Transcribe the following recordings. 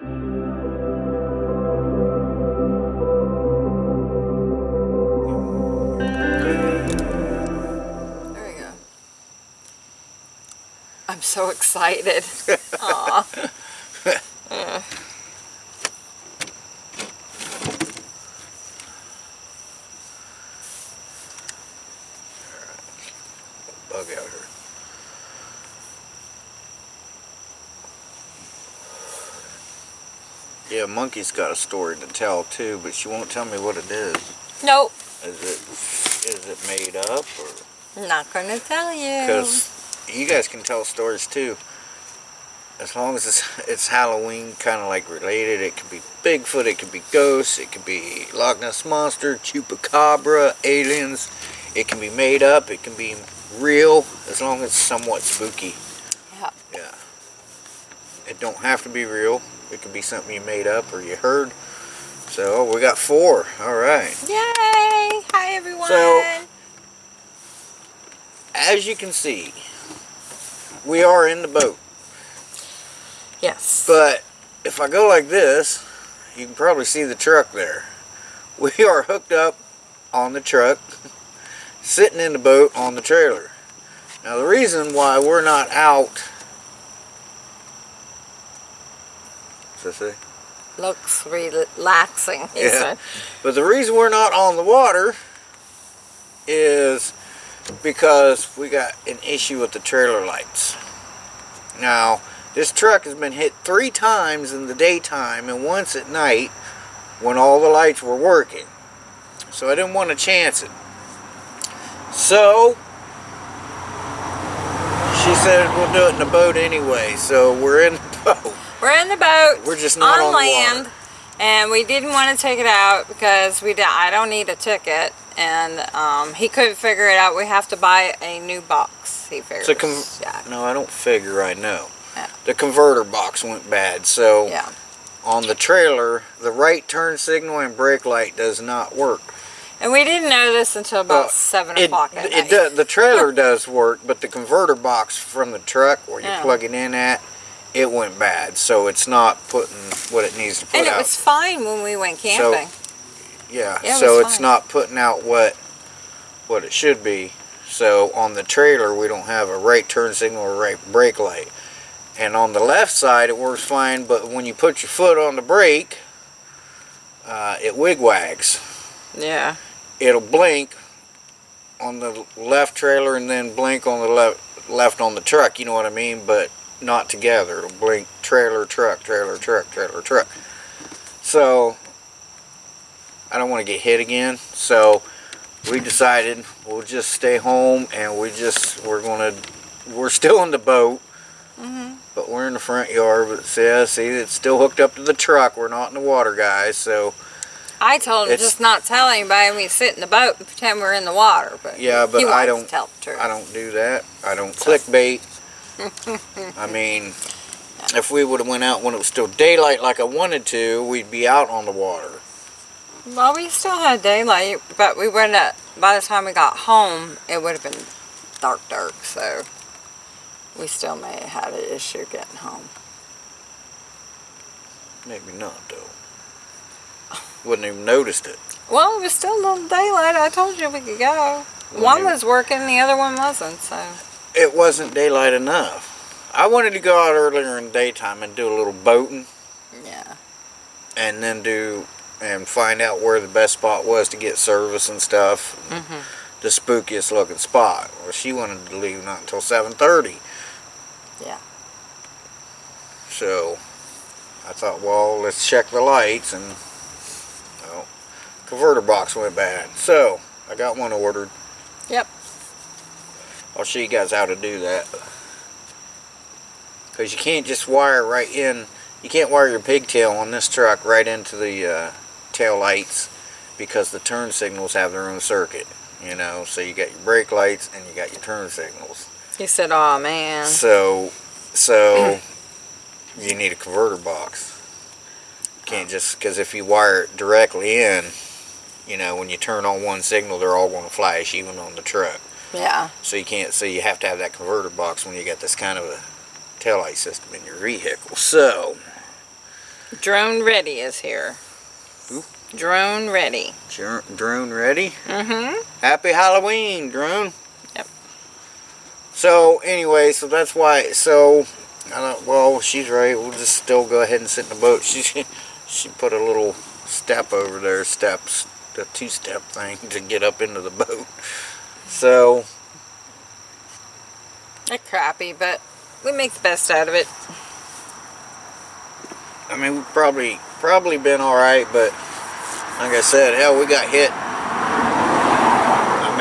There we go. I'm so excited. Aw. Yeah. Bug out here. Yeah, Monkey's got a story to tell too, but she won't tell me what it is. Nope. Is it is it made up or? Not gonna tell you. Because you guys can tell stories too. As long as it's, it's Halloween kind of like related, it could be Bigfoot, it could be ghosts, it could be Loch Ness Monster, Chupacabra, aliens. It can be made up, it can be real, as long as it's somewhat spooky. Yeah. Yeah. It don't have to be real. It could be something you made up or you heard. So oh, we got four. All right. Yay! Hi everyone. So- As you can see, we are in the boat. yes. But if I go like this, you can probably see the truck there. We are hooked up on the truck, sitting in the boat on the trailer. Now the reason why we're not out, that say? Looks relaxing. Yeah. said. But the reason we're not on the water is because we got an issue with the trailer lights. Now, this truck has been hit three times in the daytime and once at night when all the lights were working. So I didn't want to chance it. So, she said we'll do it in the boat anyway. So we're in the boat. We're in the boat. We're just not on the land, water. and we didn't want to take it out because we I don't need a ticket, and um, he couldn't figure it out. We have to buy a new box. He figures. Con- yeah. No, I don't figure I know. Yeah. The converter box went bad, so Yeah. on the trailer, the right turn signal and brake light does not work. And we didn't know this until about Well, seven o'clock at it night. does, the trailer does work, but the converter box from the truck where you Yeah. plug it in at, it went bad, so it's not putting what it needs to put out. and it out. was fine when we went camping. yeah, yeah, it so it's fine. not putting out what what it should be. So on the trailer, we don't have a right turn signal or right brake light. And on the left side, it works fine, but when you put your foot on the brake, uh, it wigwags. yeah. It'll blink on the left trailer and then blink on the left left on the truck. You know what I mean? But not together. It'll blink trailer, truck, trailer, truck, trailer, truck. So I don't want to get hit again. So we decided we'll just stay home and we just we're gonna we're still in the boat. hmm But we're in the front yard, but see, yeah, see, it's still hooked up to the truck. We're not in the water, guys. So I told him It's- just not tell anybody. We sit in the boat and pretend we're in the water. But Yeah, but I don't- To tell the truth. I don't do that. I don't clickbait. I mean, if we would have went out when it was still daylight like I wanted to, we'd be out on the water. Well, we still had daylight, but we wouldn't. Have, by the time we got home, it would have been dark, dark. So we still may have had an issue getting home. Maybe not, though. Wouldn't even noticed it. Well, it was still a little daylight. I told you we could go. Well, One was working, the other one wasn't. So It wasn't daylight enough. I wanted to go out earlier in the daytime and do a little boating yeah, and then do and find out where the best spot was to get service and stuff. Mhm. The spookiest looking spot. Well, she wanted to leave not until 7:30. Yeah. So I thought, well, let's check the lights and well, converter box went bad. So I got one ordered. Yep. I'll show you guys how to do that. Because you can't just wire right in. You can't wire your pigtail on this truck right into the uh, tail lights because the turn signals have their own circuit. You know, so you got your brake lights and you got your turn signals. he said, "Oh man." So, so you need a converter box. Can't just because if you wire it directly in, you know, when you turn on one signal, they're all going to flash, even on the truck. Yeah. So you can't. So you have to have that converter box when you got this kind of a taillight system in your vehicle. So Drone Ready is here. Drone Ready. Dr- Drone ready? Mm-hmm. Happy Halloween, Drone. Yep. So anyway, so that's why. So I don't. Well, she's right. We'll just still go ahead and sit in the boat. She she put a little step over there, steps, the two-step thing to get up into the boat. So They're crappy, but we make the best out of it. I mean, we've probably probably been all right, but like I said, hell, we got hit. I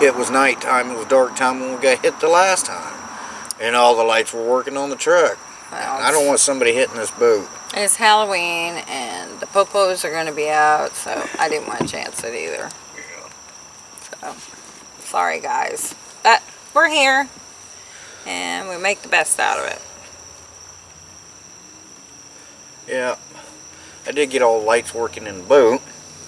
mean, it was nighttime. It was dark time when we got hit the last time, and all the lights were working on the truck. Well, I don't want somebody hitting this boat. It's Halloween, and the popos are going to be out, so I didn't want to chance it either. So, sorry guys. But we're here, and we make the best out of it. Yeah, I did get all the lights working in the boat.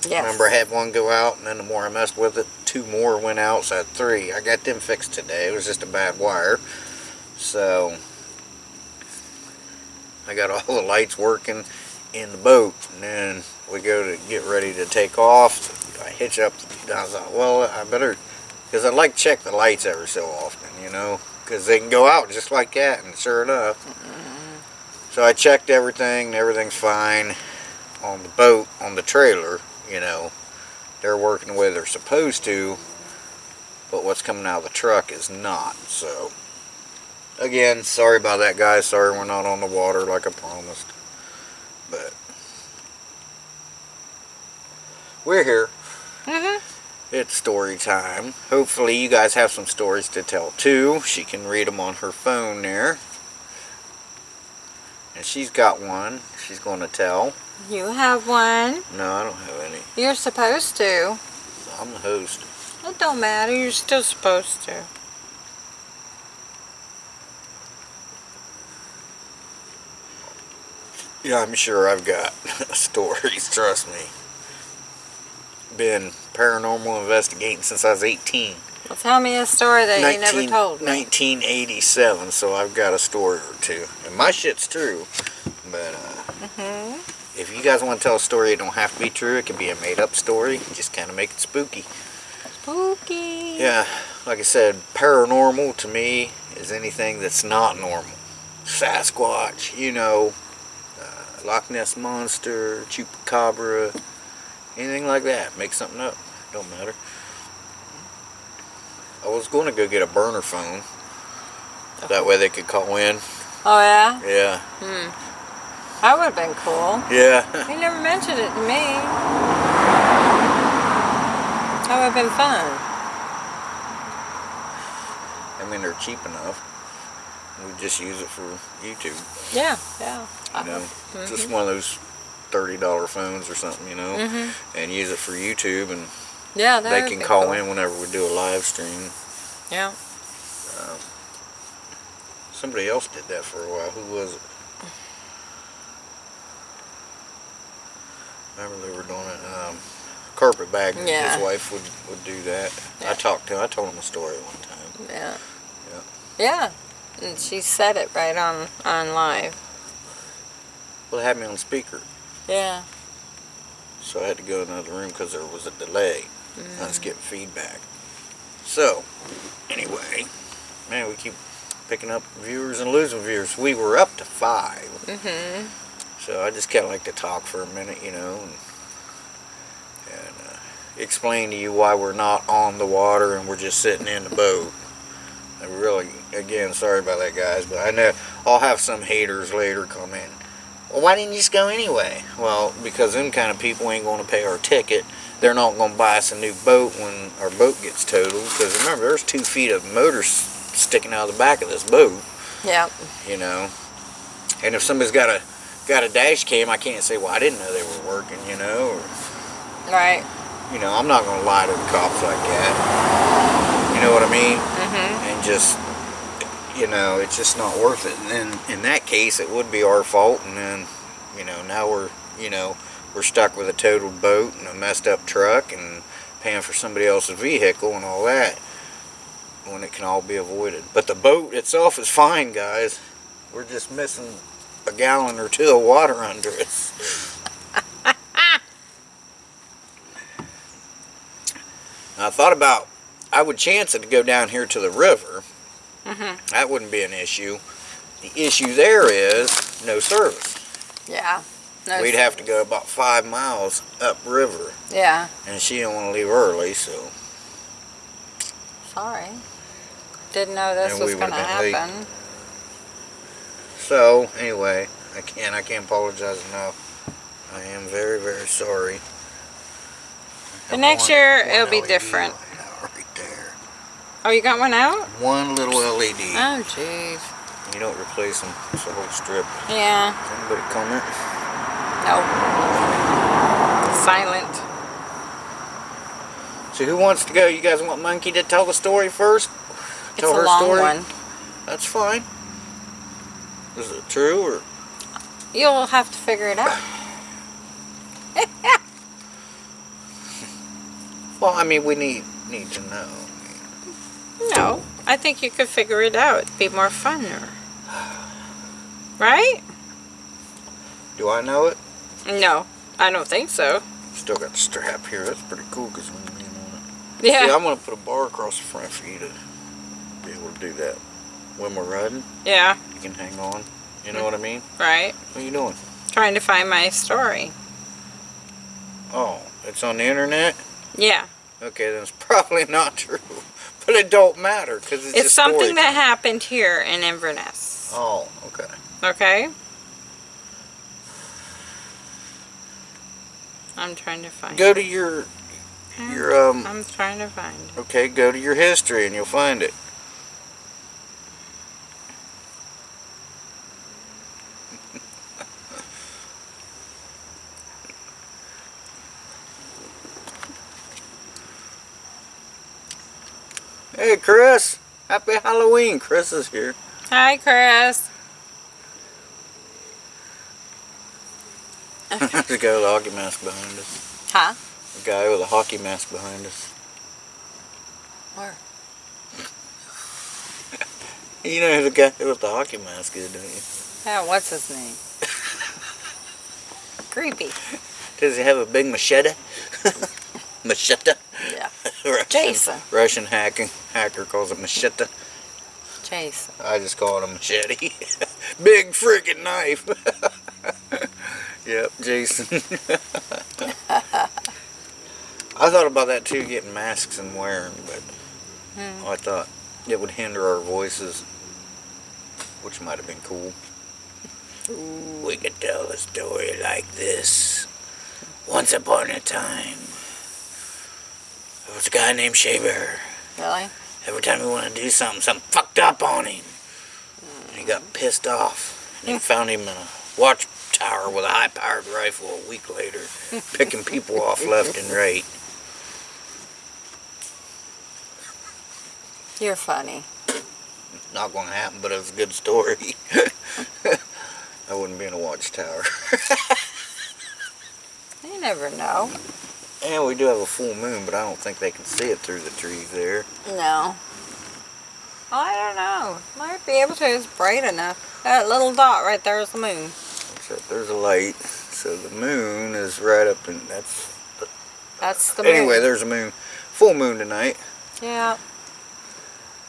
Yes. Remember, I had one go out, and then the more I messed with it, two more went out, so I had three. I got them fixed today. It was just a bad wire. So, I got all the lights working in the boat, and then we go to get ready to take off. I hitch up. I was like, well, I better, because I like to check the lights every so often, you know, because they can go out just like that, and sure enough. Mm-hmm. So I checked everything, and everything's fine on the boat, on the trailer, you know. They're working the way they're supposed to, but what's coming out of the truck is not, so. Again, sorry about that, guys. Sorry we're not on the water like I promised. But. We're here. Hmm It's story time. Hopefully you guys have some stories to tell too. She can read them on her phone there. And she's got one she's going to tell. You have one. No, I don't have any. You're supposed to. I'm the host. It don't matter. You're still supposed to. Yeah, I'm sure I've got stories, trust me. Been paranormal investigating since I was 18. Well, tell me a story that you never told me. 1987, so I've got a story or two. And my shit's true. But uh, hmm if you guys want to tell a story, it don't have to be true. It can be a made up story. Just kind of make it spooky. Spooky. Yeah, like I said, paranormal to me is anything that's not normal. Sasquatch, you know, uh, Loch Ness Monster, Chupacabra, anything like that. Make something up. Don't matter. I was going to go get a burner phone. That way they could call in. Oh, yeah? Yeah. Hmm. That would have been cool. Yeah. You never mentioned it to me. That would have been fun. I mean, they're cheap enough. We just use it for YouTube. Yeah, yeah. You know, Mhm. just one of those $30 phones or something, you know, Mhm. and use it for YouTube and Yeah, that they can call cool. in whenever we do a live stream. Yeah. Um, somebody else did that for a while. Who was it? Remember they were doing it. Um, Carpetbagger, Yeah. his wife would, would do that. I talked to him. I told him a story one time. Yeah. Yeah. Yeah. And she said it right on on live. Well, they had me on speaker, Yeah. so I had to go to another room because there was a delay. I Mm. was getting feedback. So, anyway, man, we keep picking up viewers and losing viewers. We were up to five. Mm-hmm. So I just kind of like to talk for a minute, you know, and, and uh, explain to you why we're not on the water and we're just sitting in the boat. I really, again, sorry about that, guys, but I know I'll have some haters later come in. Well, why didn't you just go anyway? Well, because them kind of people ain't going to pay our ticket. They're not going to buy us a new boat when our boat gets totaled. Because remember, there's two feet of motor sticking out of the back of this boat Yeah. you know. And if somebody's got a got a dash cam, I can't say, well, I didn't know they were working, you know. Or, Right. you know, I'm not going to lie to the cops like that. You know what I mean? Mm-hmm. And just, you know, it's just not worth it. And then in that case, it would be our fault. And then, you know, now we're, you know, we're stuck with a totaled boat and a messed up truck and paying for somebody else's vehicle and all that when it can all be avoided. But the boat itself is fine, guys. We're just missing a gallon or two of water under us. I thought about, I would chance it to go down here to the river. Mhm. That wouldn't be an issue. The issue there is no service. Yeah. No We'd have to go about five miles upriver, Yeah. and she didn't want to leave early, so Sorry. Didn't know this And was going to would've late. happen. so anyway, I can't I can't apologize enough. I am very very sorry. The next year, it'll be different. light out Right there, Oh, you got one out? one little LED. Oh, jeez. You don't replace them. It's a whole strip. Yeah. Anybody comment? No. Silent. So who wants to go? You guys want Monkey to tell the story first? It's Tell a her long story? one. That's fine. Is it true or? You'll have to figure it out. Well, I mean, we need need to know. No, I think you could figure it out. It'd be more funner. Right? Do I know it? No, I don't think so. Still got the strap here. That's pretty cool because when you on it. Yeah. See, I'm gonna put a bar across the front for you to be able to do that. When we're riding, Yeah, you can hang on. You know what I mean? right. What are you doing? Trying to find my story. Oh, it's on the internet? Yeah. Okay, then it's probably not true. But it don't matter because it's, It's just something story that happened here in Inverness. Oh, okay. Okay? I'm trying to find Go to your your um. I'm trying to find it. Okay, go to your history and you'll find it. Hey, Chris. Happy Halloween. Chris is here. Hi, Chris. There's a guy with a hockey mask behind us. Huh? A guy with a hockey mask behind us. Where? You know who the guy with the hockey mask is, don't you? Yeah, what's his name? Creepy. Does he have a big machete? Machete? Yeah. Russian, Jason. Russian hacking hacker calls it machete. Jason. I just call it a machete. big freaking knife. yep, Jason. I thought about that too, getting masks and wearing, but Hmm. I thought it would hinder our voices, which might have been cool. We could tell a story like this. Once upon a time, there was a guy named Shaver. Really? Every time he wanted to do something, something fucked up on him. And he got pissed off. And he hmm. found him in a watchtower with a high-powered rifle a week later, picking people off left and right. You're funny. Not going to happen, but it's a good story. I wouldn't be in a watchtower. You never know. And we do have a full moon, but I don't think they can see it through the trees there. No. I don't know. Might be able to. It's bright enough. That little dot right there is the moon. Except there's a light, so the moon is right up in that's. That's the moon. Anyway, there's a moon, full moon tonight. Yeah.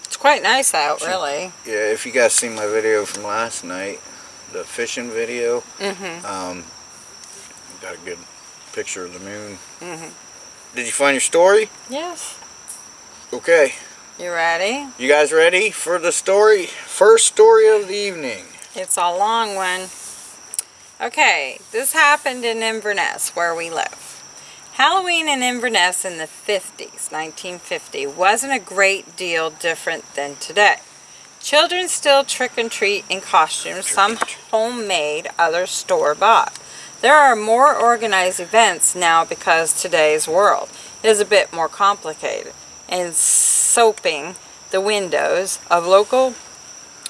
It's quite nice out, Sure. really. Yeah, if you guys seen my video from last night, the fishing video, Mm-hmm. um, got a good picture of the moon. Mm-hmm. Did you find your story? Yes. Okay, You ready? you guys ready for the story? First story of the evening. It's a long one. Okay, this happened in Inverness, where we live. Halloween in Inverness in the 50s, 1950, wasn't a great deal different than today. Children still trick and treat in costumes, some homemade, others store bought. There are more organized events now because today's world is a bit more complicated. And soaping the windows of local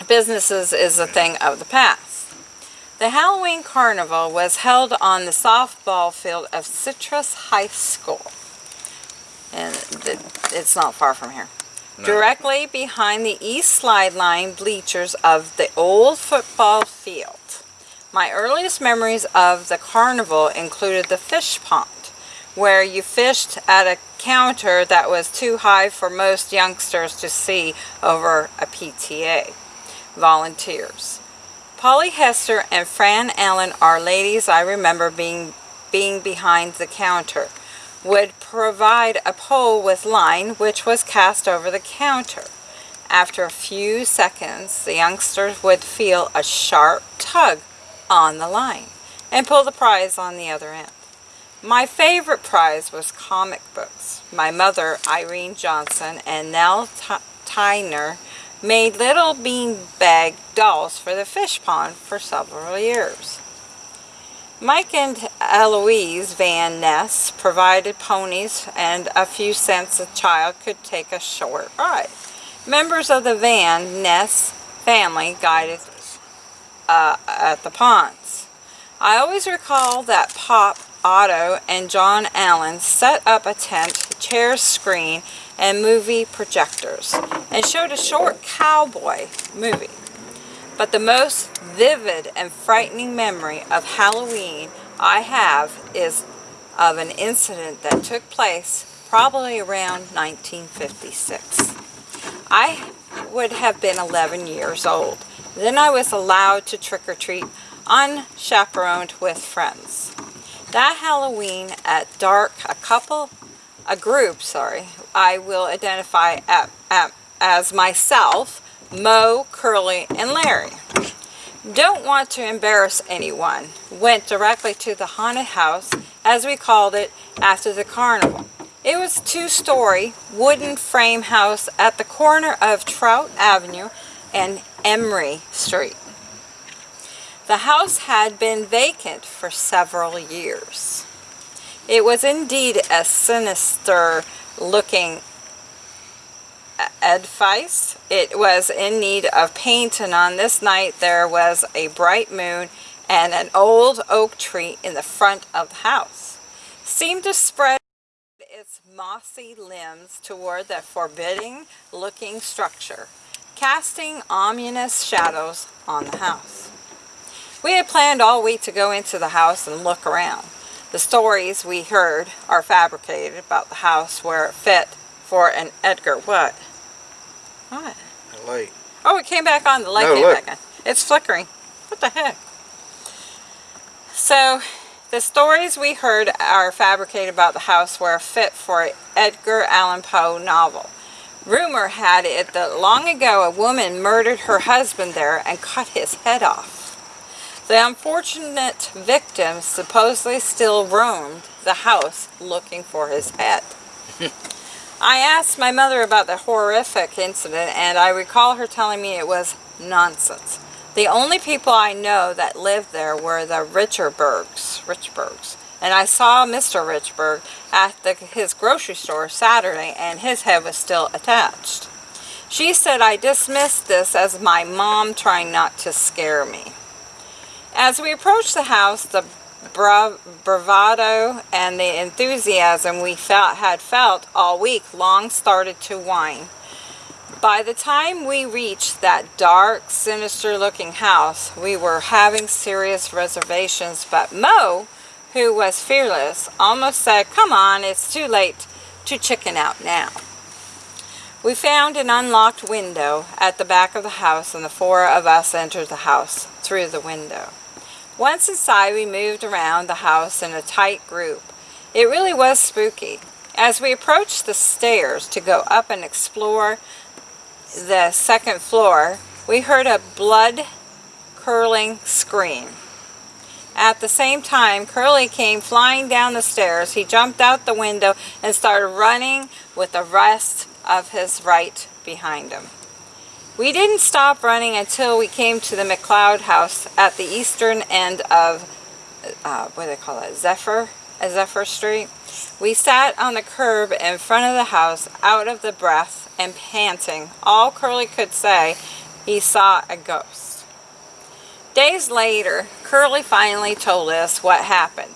businesses is a thing of the past. The Halloween Carnival was held on the softball field of Citrus High School. And it's not far from here. No. Directly behind the east slide line bleachers of the old football field. My earliest memories of the carnival included the fish pond, where you fished at a counter that was too high for most youngsters to see over a PTA. Volunteers. Polly Hester and Fran Allen are ladies I remember being, being behind the counter. Would provide a pole with line which was cast over the counter. After a few seconds, the youngsters would feel a sharp tug on the line and pull the prize on the other end. My favorite prize was comic books. My mother, Irene Johnson, and Nell Tyner made little beanbag dolls for the fish pond for several years. Mike and Eloise Van Ness provided ponies and a few cents a child could take a short ride. Members of the Van Ness family guided uh, at the ponds. I always recall that Pop, Otto, and John Allen set up a tent, chair screen, and movie projectors, and showed a short cowboy movie. But the most vivid and frightening memory of Halloween I have is of an incident that took place probably around 1956. I would have been 11 years old. Then I was allowed to trick or treat unchaperoned with friends. That Halloween at dark, a couple, a group, sorry, I will identify at, at, as myself, Mo, Curly, and Larry. Don't want to embarrass anyone. Went directly to the haunted house, as we called it, after the carnival. It was two-story wooden frame house at the corner of Trout Avenue and Emery Street. The house had been vacant for several years. It was indeed a sinister looking edifice. It was in need of paint and on this night there was a bright moon and an old oak tree in the front of the house. Seemed to spread its mossy limbs toward the forbidding looking structure, casting ominous shadows on the house. We had planned all week to go into the house and look around. The stories we heard are fabricated about the house where it fit for an Edgar what? What? The light. Oh, it came back on. The light No, came look. back on. It's flickering. What the heck? So, the stories we heard are fabricated about the house were a fit for an Edgar Allan Poe novel. Rumor had it that long ago a woman murdered her husband there and cut his head off. The unfortunate victim supposedly still roamed the house looking for his head. I asked my mother about the horrific incident and I recall her telling me it was nonsense. The only people I know that lived there were the Richterbergs, Richbergs. And I saw Mr. Richburg at the, his grocery store Saturday and his head was still attached. She said I dismissed this as my mom trying not to scare me. As we approached the house, the bra- bravado and the enthusiasm we felt had felt all week long started to wane. By the time we reached that dark, sinister looking house, we were having serious reservations, but Mo, who was fearless, almost said, Come on, it's too late to chicken out now. We found an unlocked window at the back of the house, and the four of us entered the house through the window. Once inside, we moved around the house in a tight group. It really was spooky. As we approached the stairs to go up and explore the second floor, we heard a blood curling scream. At the same time, Curly came flying down the stairs. He jumped out the window and started running with the rest of his right behind him. We didn't stop running until we came to the McLeod house at the eastern end of, uh, what do they call it, Zephyr? Zephyr Street. We sat on the curb in front of the house, out of the breath and panting. All Curly could say, he saw a ghost. Days later, Curly finally told us what happened.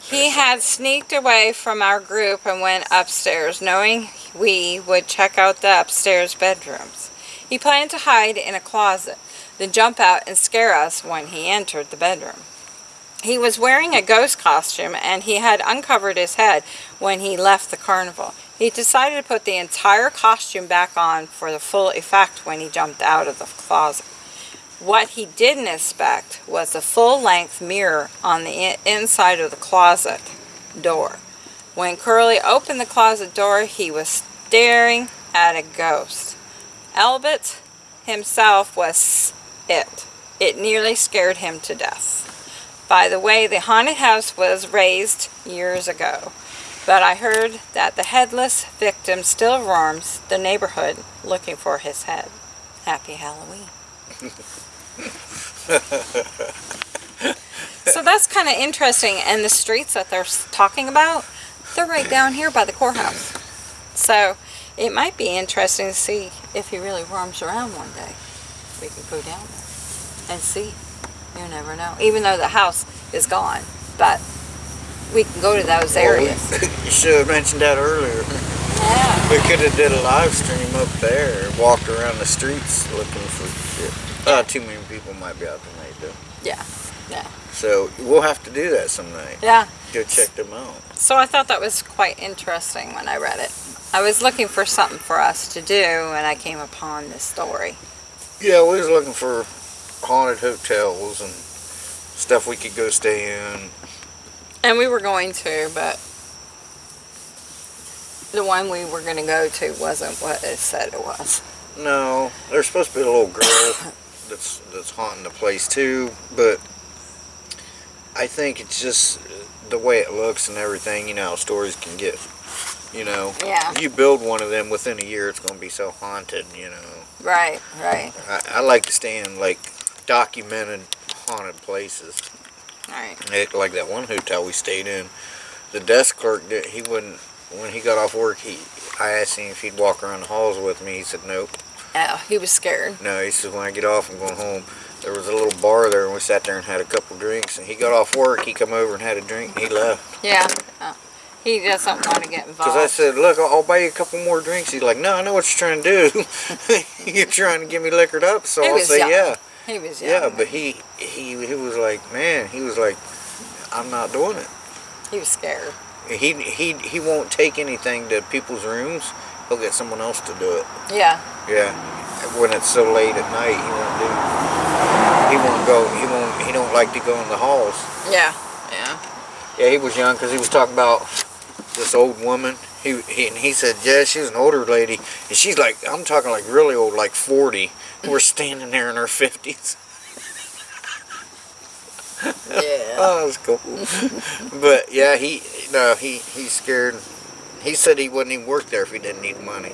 He had sneaked away from our group and went upstairs, knowing we would check out the upstairs bedrooms. He planned to hide in a closet, then jump out and scare us when he entered the bedroom. He was wearing a ghost costume and he had uncovered his head when he left the carnival. He decided to put the entire costume back on for the full effect when he jumped out of the closet. What he didn't expect was a full-length mirror on the inside of the closet door. When Curly opened the closet door, he was staring at a ghost. Albert himself was it. It nearly scared him to death. By the way, the haunted house was razed years ago, but I heard that the headless victim still roams the neighborhood looking for his head. Happy Halloween. so that's kind of interesting. And the streets that they're talking about, they're right down here by the courthouse. So it might be interesting to see if he really roams around one day. We can go down there and see. You never know. Even though the house is gone, but we can go to those areas. you should have mentioned that earlier. Yeah. We could have did a live stream up there, walked around the streets looking for shit. Uh, too many people might be out tonight though. Yeah. Yeah. So we'll have to do that some night. Yeah. Go check them out. So I thought that was quite interesting when I read it. I was looking for something for us to do and I came upon this story. Yeah, we was looking for haunted hotels and stuff we could go stay in. And we were going to, but the one we were going to go to wasn't what it said it was. No, there's supposed to be a little girl that's that's haunting the place too, but I think it's just the way it looks and everything. You know, how stories can get. You know, Yeah. if you build one of them within a year, it's going to be so haunted. You know, Right, right. I, I like to stay in like documented haunted places. Right. It, like that one hotel we stayed in, the desk clerk did, he wouldn't when he got off work. He I asked him if he'd walk around the halls with me. He said nope. Oh, he was scared. No, he said when I get off, I'm going home. There was a little bar there, and we sat there and had a couple drinks. And he got off work. He come over and had a drink, and he left. Yeah. Oh. He doesn't want to get involved. Because I said, look, I'll, I'll buy you a couple more drinks. He's like, no, I know what you're trying to do. you're trying to get me liquored up, so He I'll say young. yeah. he was young. Yeah, but he he he was like, man, he was like, I'm not doing it. he was scared. He he he won't take anything to people's rooms. He'll get someone else to do it. Yeah. Yeah, when it's so late at night, he won't do. He won't go. He won't. He don't like to go in the halls. Yeah. Yeah. Yeah, he was young because he was talking about this old woman. He, he and he said, yeah, she was an older lady, and she's like, I'm talking like really old, like 40. We're standing there in our 50s. Yeah. Oh, that's cool. but yeah, he no, he he's scared. He said he wouldn't even work there if he didn't need money.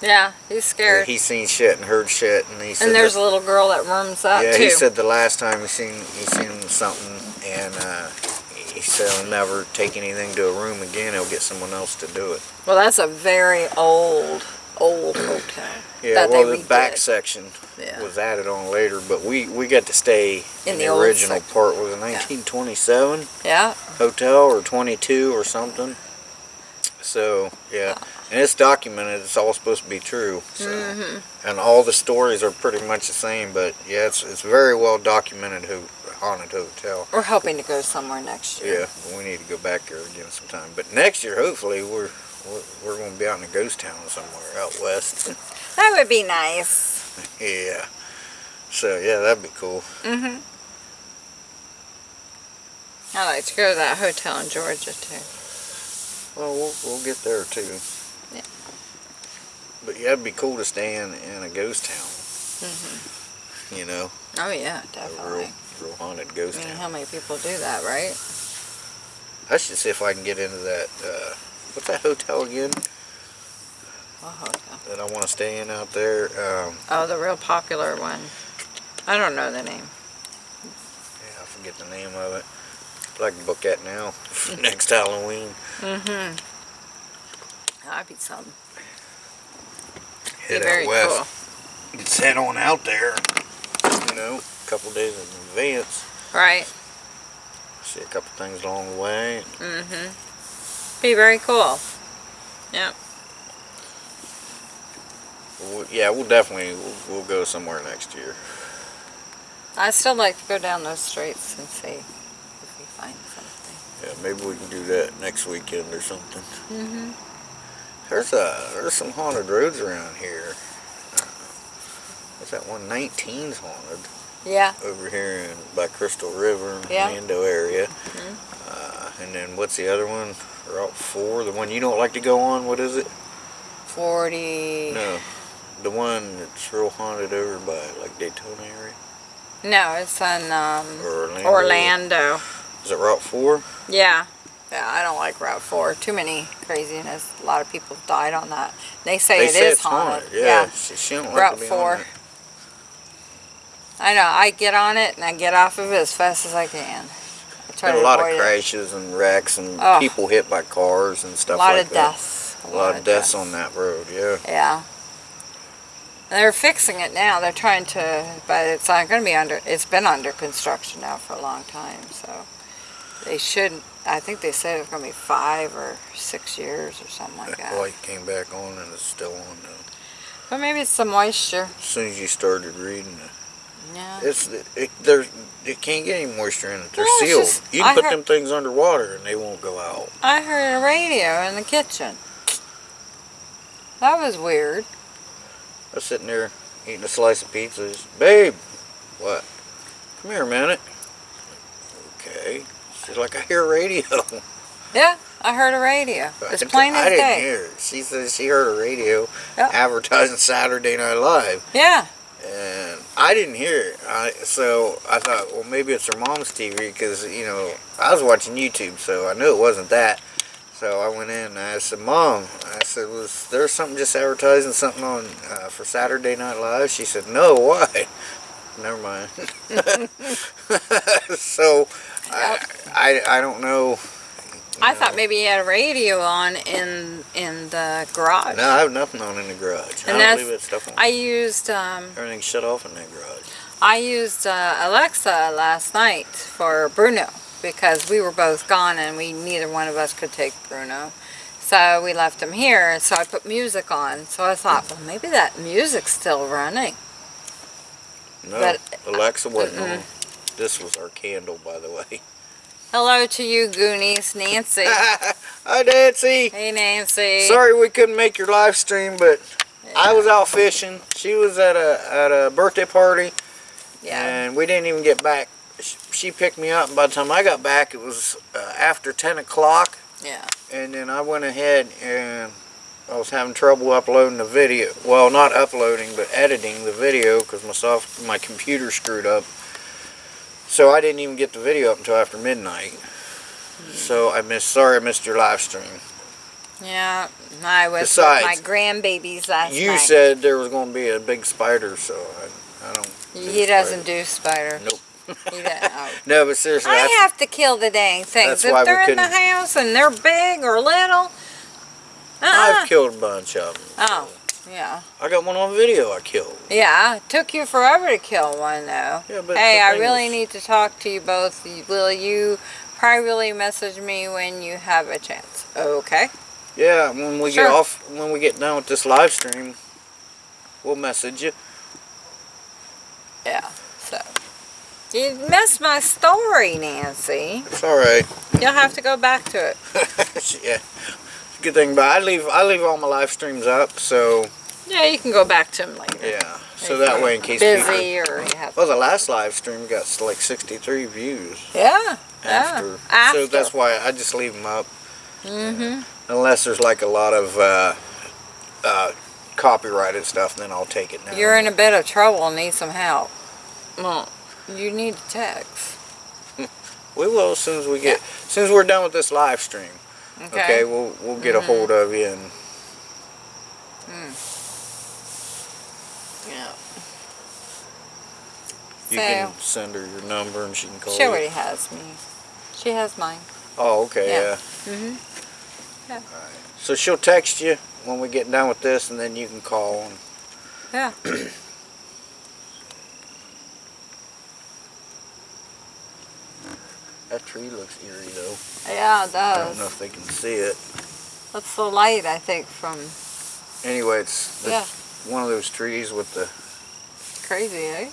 yeah. He's scared. He's seen shit and heard shit, and he and there's that- a little girl that roams that yeah, too. he said the last time he seen he seen something, and uh, he said he'll never take anything to a room again. He'll get someone else to do it. well, that's a very old, old hotel. Yeah, that well, they the back section Yeah. was added on later, but we we got to stay In in, the the, original section. part. Was it 1927 Yeah. hotel or 22 or something? So yeah, and it's documented. It's all supposed to be true. So. Mm-hmm. and all the stories are pretty much the same. But yeah, it's it's very well documented. Who haunted hotel. We're hoping to go somewhere next year. Yeah, we need to go back there again sometime. But next year, hopefully, we're we're, we're going to be out in a ghost town somewhere out west. That would be nice. yeah. So yeah, that'd be cool. Mm-hmm. I'd like to go to that hotel in Georgia too. Well, we'll we'll get there too. Yeah. But yeah, it'd be cool to stay in in a ghost town. Mm-hmm. You know, Oh yeah, definitely. Real haunted I mean, town. how many people do that, right? I should see if I can get into that. Uh, what's that hotel again What hotel? that I want to stay in out there? Um, Oh, the real popular one. I don't know the name. yeah, I forget the name of it. I'd like book that now for next Halloween. Mm-hmm. That'd be something. Head very out west. cool. Just head on out there. You know, a couple days in advance. Right. See a couple things along the way. Mm-hmm. Be very cool. Yep. We'll, yeah, we'll definitely we'll, we'll go somewhere next year. I still like to go down those streets and see if we find something. Yeah, maybe we can do that next weekend or something. Mm-hmm. There's a there's some haunted roads around here. Uh, what's that one? 19's haunted yeah. Over here in, by Crystal River yeah. Mando area. Mm -hmm. uh, and then what's the other one? Route 4, the one you don't like to go on, what is it? 40... No, the one that's real haunted over by like Daytona area? No, it's on. um, Orlando. Orlando. Is it Route 4? Yeah. Yeah, I don't like Route 4. Too many craziness. A lot of people died on that. They say they it is haunted. haunted. Yeah, yeah. She, she Route like 4. I know. I get on it and I get off of it as fast as I can. I try Been a lot of it. crashes and wrecks and Oh. people hit by cars and stuff like that. A lot of deaths. A lot of deaths on that road, yeah. Yeah. They're fixing it now. They're trying to, but it's not going to be under. It's been under construction now for a long time. So they should. I think they said it's going to be five or six years or something like That that. light came back on and it's still on now. But maybe it's the moisture. As soon as you started reading it. Yeah. It's, it, there's, it can't get any moisture in it. They're sealed. just- you can I put heard- them things underwater and they won't go out. I heard a radio in the kitchen. That was weird. I was sitting there eating a slice of pizza. Just, Babe, what? Come here a minute. Okay. She's like, I hear a radio. Yeah, I heard a radio. It's plain I didn't day. hear it. She said she heard a radio Yeah. advertising Saturday Night Live. Yeah. And I didn't hear it. I, so I thought, well, maybe it's her mom's TV because you know I was watching YouTube, so I knew it wasn't that. So I went in and I said, "Mom," I said, "Was there something just advertising something on uh, for Saturday Night Live?" She said, "No, why?" Never mind. so I, I I don't know. I thought maybe he had a radio on in in the garage. No, I have nothing on in the garage. And I don't leave that stuff on. I used um, Everything's shut off in that garage. I used uh, Alexa last night for Bruno because we were both gone and we neither one of us could take Bruno. So we left him here, and so I put music on. So I thought, well, maybe that music's still running. No, But- Alexa wasn't Mm-mm. on. This was our candle, by the way. Hello to you, Goonies, Nancy. Hi, Nancy. hey, Nancy. Sorry we couldn't make your live stream, but I was out fishing. She was at a at a birthday party, Yeah. and we didn't even get back. Sh- She picked me up, and by the time I got back, it was uh, after 10 o'clock. Yeah. And then I went ahead and I was having trouble uploading the video. Well, not uploading, but editing the video because my soft my computer screwed up. So I didn't even get the video up until after midnight. So I missed. Sorry, I missed your live stream. Yeah. I was Besides, with my grandbabies last You night. said there was going to be a big spider, so I, I don't. do he doesn't do spider. Nope. Oh. No, but seriously, I have to kill the dang things. if they're in the house and they're big or little. Uh-uh. I've killed a bunch of them. Oh, yeah. I got one on video. I killed. Yeah, it took you forever to kill one, though. Yeah, but hey, I really is- need to talk to you both. Will you privately message me when you have a chance? Okay. Yeah, when we Sure. get off, when we get done with this live stream, we'll message you. Yeah, so. You missed my story, Nancy. It's all right. You'll have to go back to it. yeah. Good thing, but I leave I leave all my live streams up, so Yeah, you can go back to them later. yeah. So that way, in case people. Busy or you have. Well, the last live stream got like 63 views Yeah. after. Yeah. After. So that's why I just leave them up. Mm-hmm. Unless there's like a lot of uh, uh, copyrighted stuff, then I'll take it down. You're in a bit of trouble and need some help. Well, you need to text. We will as soon as we get, as soon as we're done with this live stream. Okay. Okay, we'll we'll get a hold of you and Yeah. you can send her your number and she can call She you. already has me. She has mine. Oh, okay, Yeah. yeah. Mm-hmm. So she'll text you when we get done with this, and then you can call. And Yeah. that tree looks eerie, though. Yeah, it does. I don't know if they can see it. That's the light, I think, from Anyway, it's Yeah. one of those trees with the crazy, eh?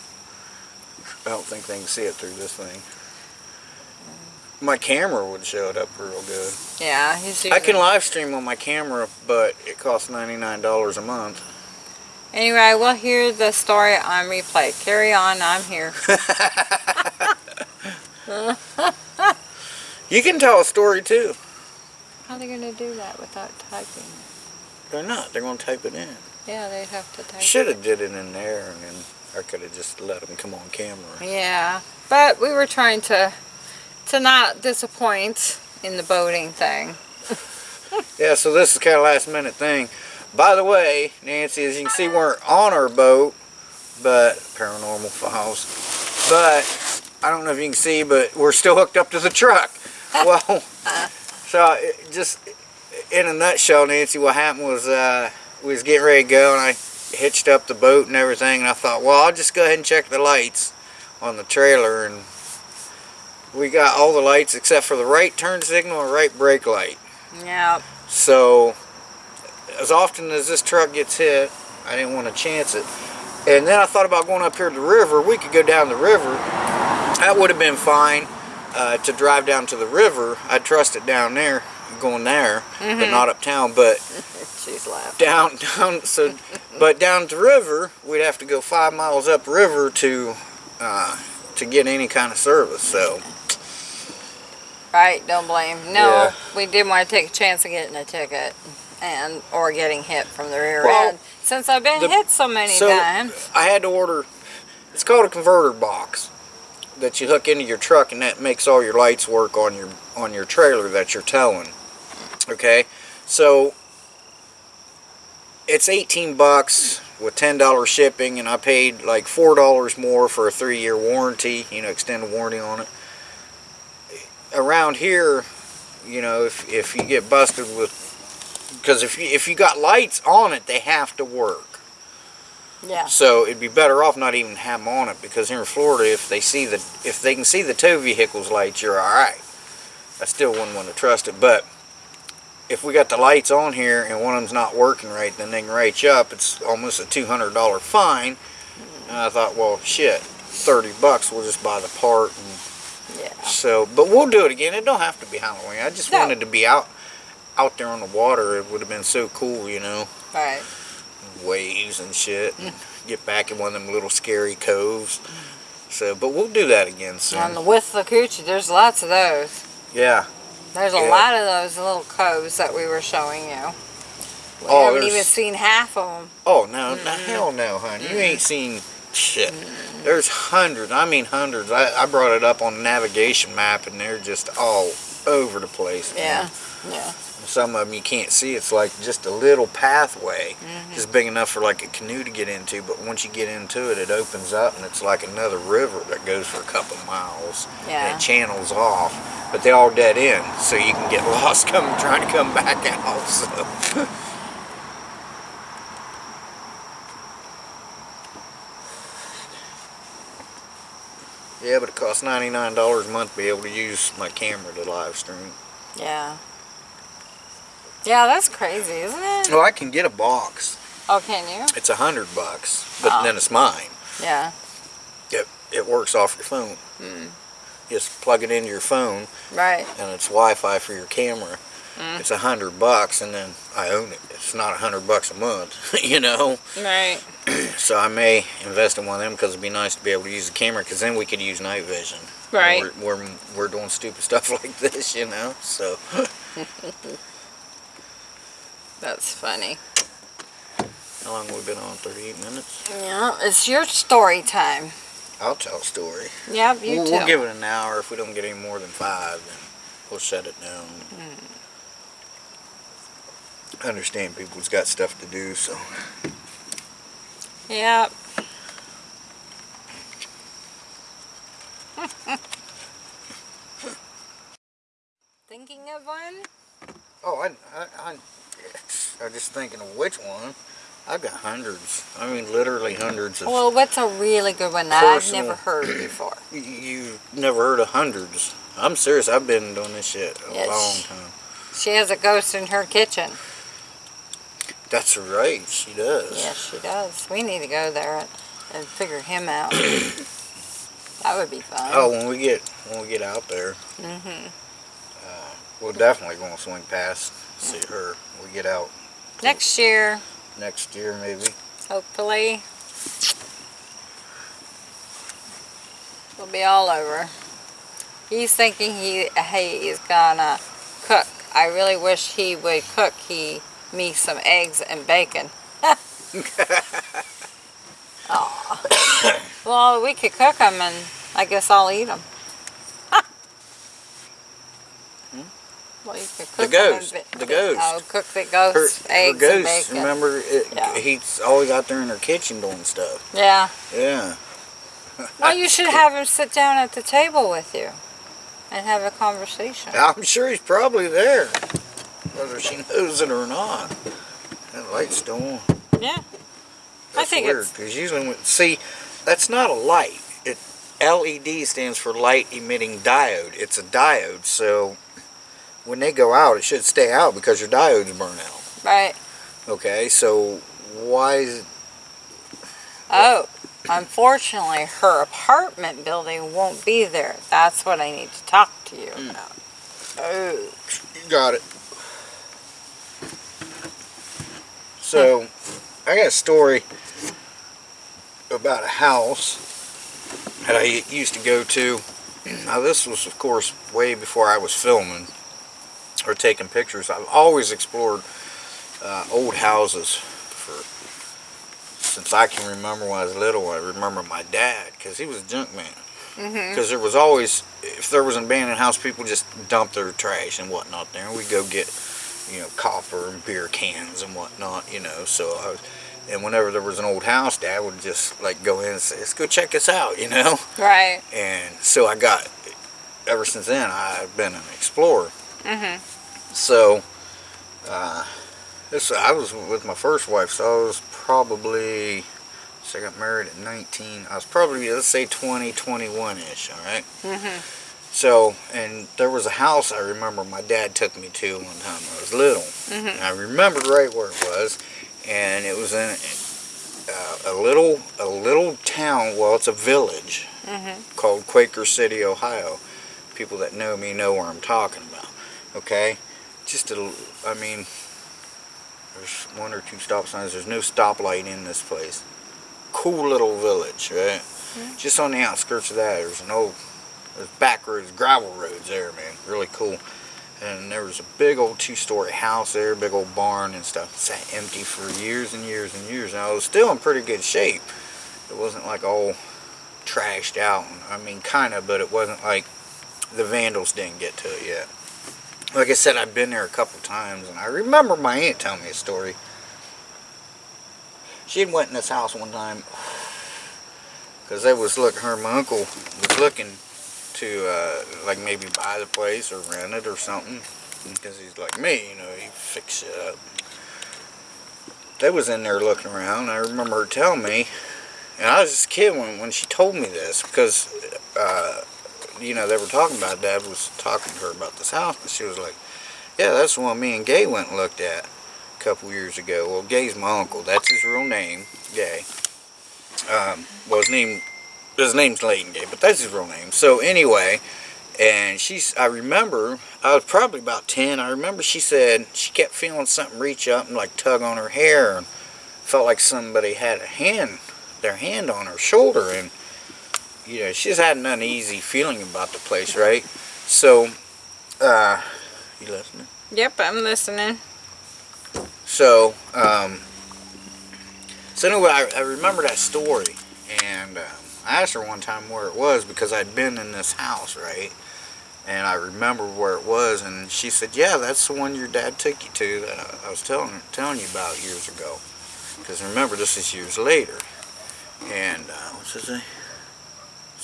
I don't think they can see it through this thing. My camera would show it up real good. Yeah, he's I can live stream on my camera, but it costs $99 a month. Anyway, we'll hear the story on replay. Carry on, I'm here. You can tell a story too. How are they going to do that without typing? They're not. They're going to type it in. Yeah, they'd have to type it. Should have did it in there, and then I could have just let them come on camera. Yeah, but we were trying to to not disappoint in the boating thing. Yeah, so this is kind of last minute thing. By the way, Nancy, as you can see, we're on our boat, but paranormal files. But I don't know if you can see, but we're still hooked up to the truck. Well, so it just in a nutshell, Nancy, what happened was uh, we was getting ready to go, and I hitched up the boat and everything, and I thought, well, I'll just go ahead and check the lights on the trailer, and we got all the lights except for the right turn signal and right brake light. Yeah, So, as often as this truck gets hit, I didn't want to chance it. And then I thought about going up here to the river. We could go down the river. That would have been fine uh, to drive down to the river. I'd trust it down there, going there, but not uptown. But she's laughing. down, down, so, but down the river, we'd have to go five miles up river to, uh, to get any kind of service. So, Right, don't blame. No, Yeah. we didn't want to take a chance of getting a ticket and or getting hit from the rear Well, end. Since I've been the- hit so many so times. I had to order. It's called a converter box that you hook into your truck, and that makes all your lights work on your on your trailer that you're towing. Okay, so it's 18 bucks with $10 shipping, and I paid like four dollars more for a three-year warranty. You know, extended warranty on it. Around here, you know, if if you get busted with because if you, if you got lights on it, they have to work. Yeah. So it'd be better off not even have them on it because here in Florida, if they see the if they can see the tow vehicles lights, you're all right. I still wouldn't want to trust it, but if we got the lights on here and one of them's not working right, then they can write you up. It's almost a two hundred dollar fine. And I thought, well, shit, thirty bucks. We'll just buy the part. And Yeah. so, but we'll do it again. It don't have to be Halloween. I just No. wanted to be out out there on the water. It would have been so cool, you know Right. Waves and shit. And get back in one of them little scary coves. So, but we'll do that again soon. On the Withlacoochee, there's lots of those. yeah. There's a Yeah. lot of those little coves that we were showing you. We Oh, haven't even seen half of them. Oh no, no hell no, hon. You ain't seen shit. There's hundreds. I mean hundreds. I, I brought it up on the navigation map, and they're just all over the place. Yeah. Yeah. Some of them you can't see. It's like just a little pathway, Mm-hmm. just big enough for like a canoe to get into. But once you get into it, it opens up, and it's like another river that goes for a couple miles. and Yeah. it channels off, but they all dead end, so you can get lost coming trying to come back out. So. yeah, but it costs ninety nine dollars a month to be able to use my camera to live stream. Yeah. Yeah, that's crazy, isn't it? Well, I can get a box. Oh, can you? It's a hundred bucks, but Oh. then it's mine. Yeah. It it works off your phone. Mm. Just plug it into your phone, Right. and it's Wi-Fi for your camera. Mm. It's a hundred bucks, and then I own it. It's not a hundred bucks a month, you know. Right. So I may invest in one of them because it'd be nice to be able to use the camera, because then we could use night vision. Right. We're, we're we're doing stupid stuff like this, you know. So That's funny. how long have we been on? Thirty-eight minutes. Yeah, it's your story time. I'll tell a story. Yep, you we'll, too. we'll give it an hour. If we don't get any more than five, then we'll shut it down. Mm. I understand people's got stuff to do, so Yep. Thinking of one? oh, I I I, I was just thinking of which one. I've got hundreds. I mean, literally hundreds of. Well, what's a really good one that I've never heard before? you, you've never heard of hundreds. I'm serious. I've been doing this shit a Yes. long time. She has a ghost in her kitchen. That's right. She does. Yes, she does. We need to go there and, and figure him out. That would be fun. Oh, when we get when we get out there, Mm-hmm. uh, we're definitely going to swing past, see her. We get out Next year, next year, maybe. hopefully, we'll be all over. He's thinking he he is gonna cook. I really wish he would cook he me some eggs and bacon. Aw. well, we could cook them, and I guess I'll eat them. Well, you could cook The and ghost. The oh, ghost. Oh, cook the ghost her eggs and ghost, bacon. remember, it, Yeah. he's always out there in her kitchen doing stuff. Yeah. Yeah. Well, you should have him sit down at the table with you and have a conversation. I'm sure he's probably there, whether she knows it or not. That light's still on. Yeah. That's think weird, it's- because usually, when, see, that's not a light. It LED stands for light emitting diode. It's a diode, so when they go out, it should stay out because your diodes burn out. Right. Okay, so why is it? Oh, unfortunately, her apartment building won't be there. That's what I need to talk to you Hmm. about. Oh. You got it. So, I got a story about a house that I used to go to. Now, this was, of course, way before I was filming or taking pictures. I've always explored uh, old houses for since I can remember when I was little. I remember my dad because he was a junk man Mm-hmm. because there was always if there was an abandoned house people just dumped their trash and whatnot there and we'd go get you know copper and beer cans and whatnot you know so I was and whenever there was an old house dad would just like go in and say let's go check this out you know Right. and so I got ever since then I've been an explorer Mm-hmm. so uh, this I was with my first wife so I was probably so I got married at 19 I was probably let's say 20 21 ish all right Mm-hmm. so, and there was a house I remember my dad took me to one time when I was little. Mm-hmm. And I remember right where it was, and it was in uh, a little a little town. Well, it's a village Mm-hmm. called Quaker City, Ohio. People that know me know where I'm talking about. Okay, just a, I mean, there's one or two stop signs. There's no stoplight in this place. Cool little village, right? Mm-hmm. Just on the outskirts of that, there's an old there's back roads, gravel roads there, man. Really cool. And there was a big old two-story house there, big old barn and stuff. Sat empty for years and years and years. Now, it was still in pretty good shape. It wasn't like all trashed out. I mean, kind of, but it wasn't like the vandals didn't get to it yet. Like I said, I've been there a couple times, and I remember my aunt telling me a story. She went in this house one time because they was look. Her my uncle was looking to uh, like maybe buy the place or rent it or something because he's like me, you know, he fix it up. They was in there looking around. I remember her telling me, and I was just a kid when when she told me this because, uh, you know, they were talking about. Dad was talking to her about this house, and she was like, "Yeah, that's the one me and Gay went and looked at a couple years ago." Well, Gay's my uncle. That's his real name, Gay. Um, well, his name his name's Leighton Gay, but that's his real name. So anyway, and she's, I remember, I was probably about 10. I remember she said she kept feeling something reach up and like tug on her hair and felt like somebody had a hand, their hand on her shoulder. And, you know, she's had an uneasy feeling about the place, right? So, uh, you listening? Yep, I'm listening. So, um, so anyway, I, I remember that story, and um, I asked her one time where it was because I'd been in this house, right? And I remember where it was, and she said, "Yeah, that's the one your dad took you to that I, I was telling telling you about years ago." Because remember, this is years later. And uh, what's his name?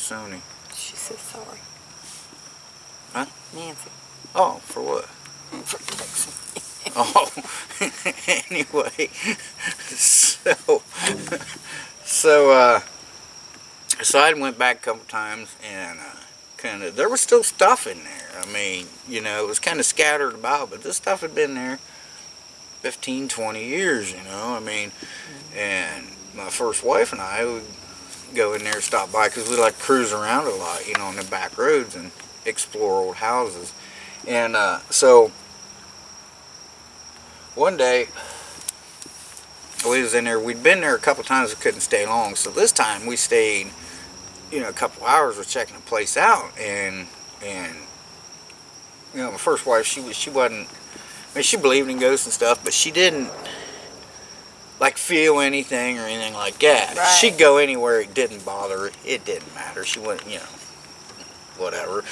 Sony. She said sorry. Huh? Nancy. Oh, for what? For texting. Oh, anyway, so, so, uh, so I went back a couple times and, uh, kind of, there was still stuff in there. I mean, you know, it was kind of scattered about, but this stuff had been there 15, 20 years, you know, I mean, and my first wife and I, go in there, stop by, because we like cruise around a lot, you know, on the back roads and explore old houses. And uh, so one day we was in there. We'd been there a couple times. We couldn't stay long, so this time we stayed. You know, a couple hours. We're checking the place out, and and you know, my first wife, she was she wasn't. I mean, she believed in ghosts and stuff, but she didn't like feel anything or anything like that. Right. She'd go anywhere. It didn't bother her. It didn't matter. She wouldn't, you know, whatever.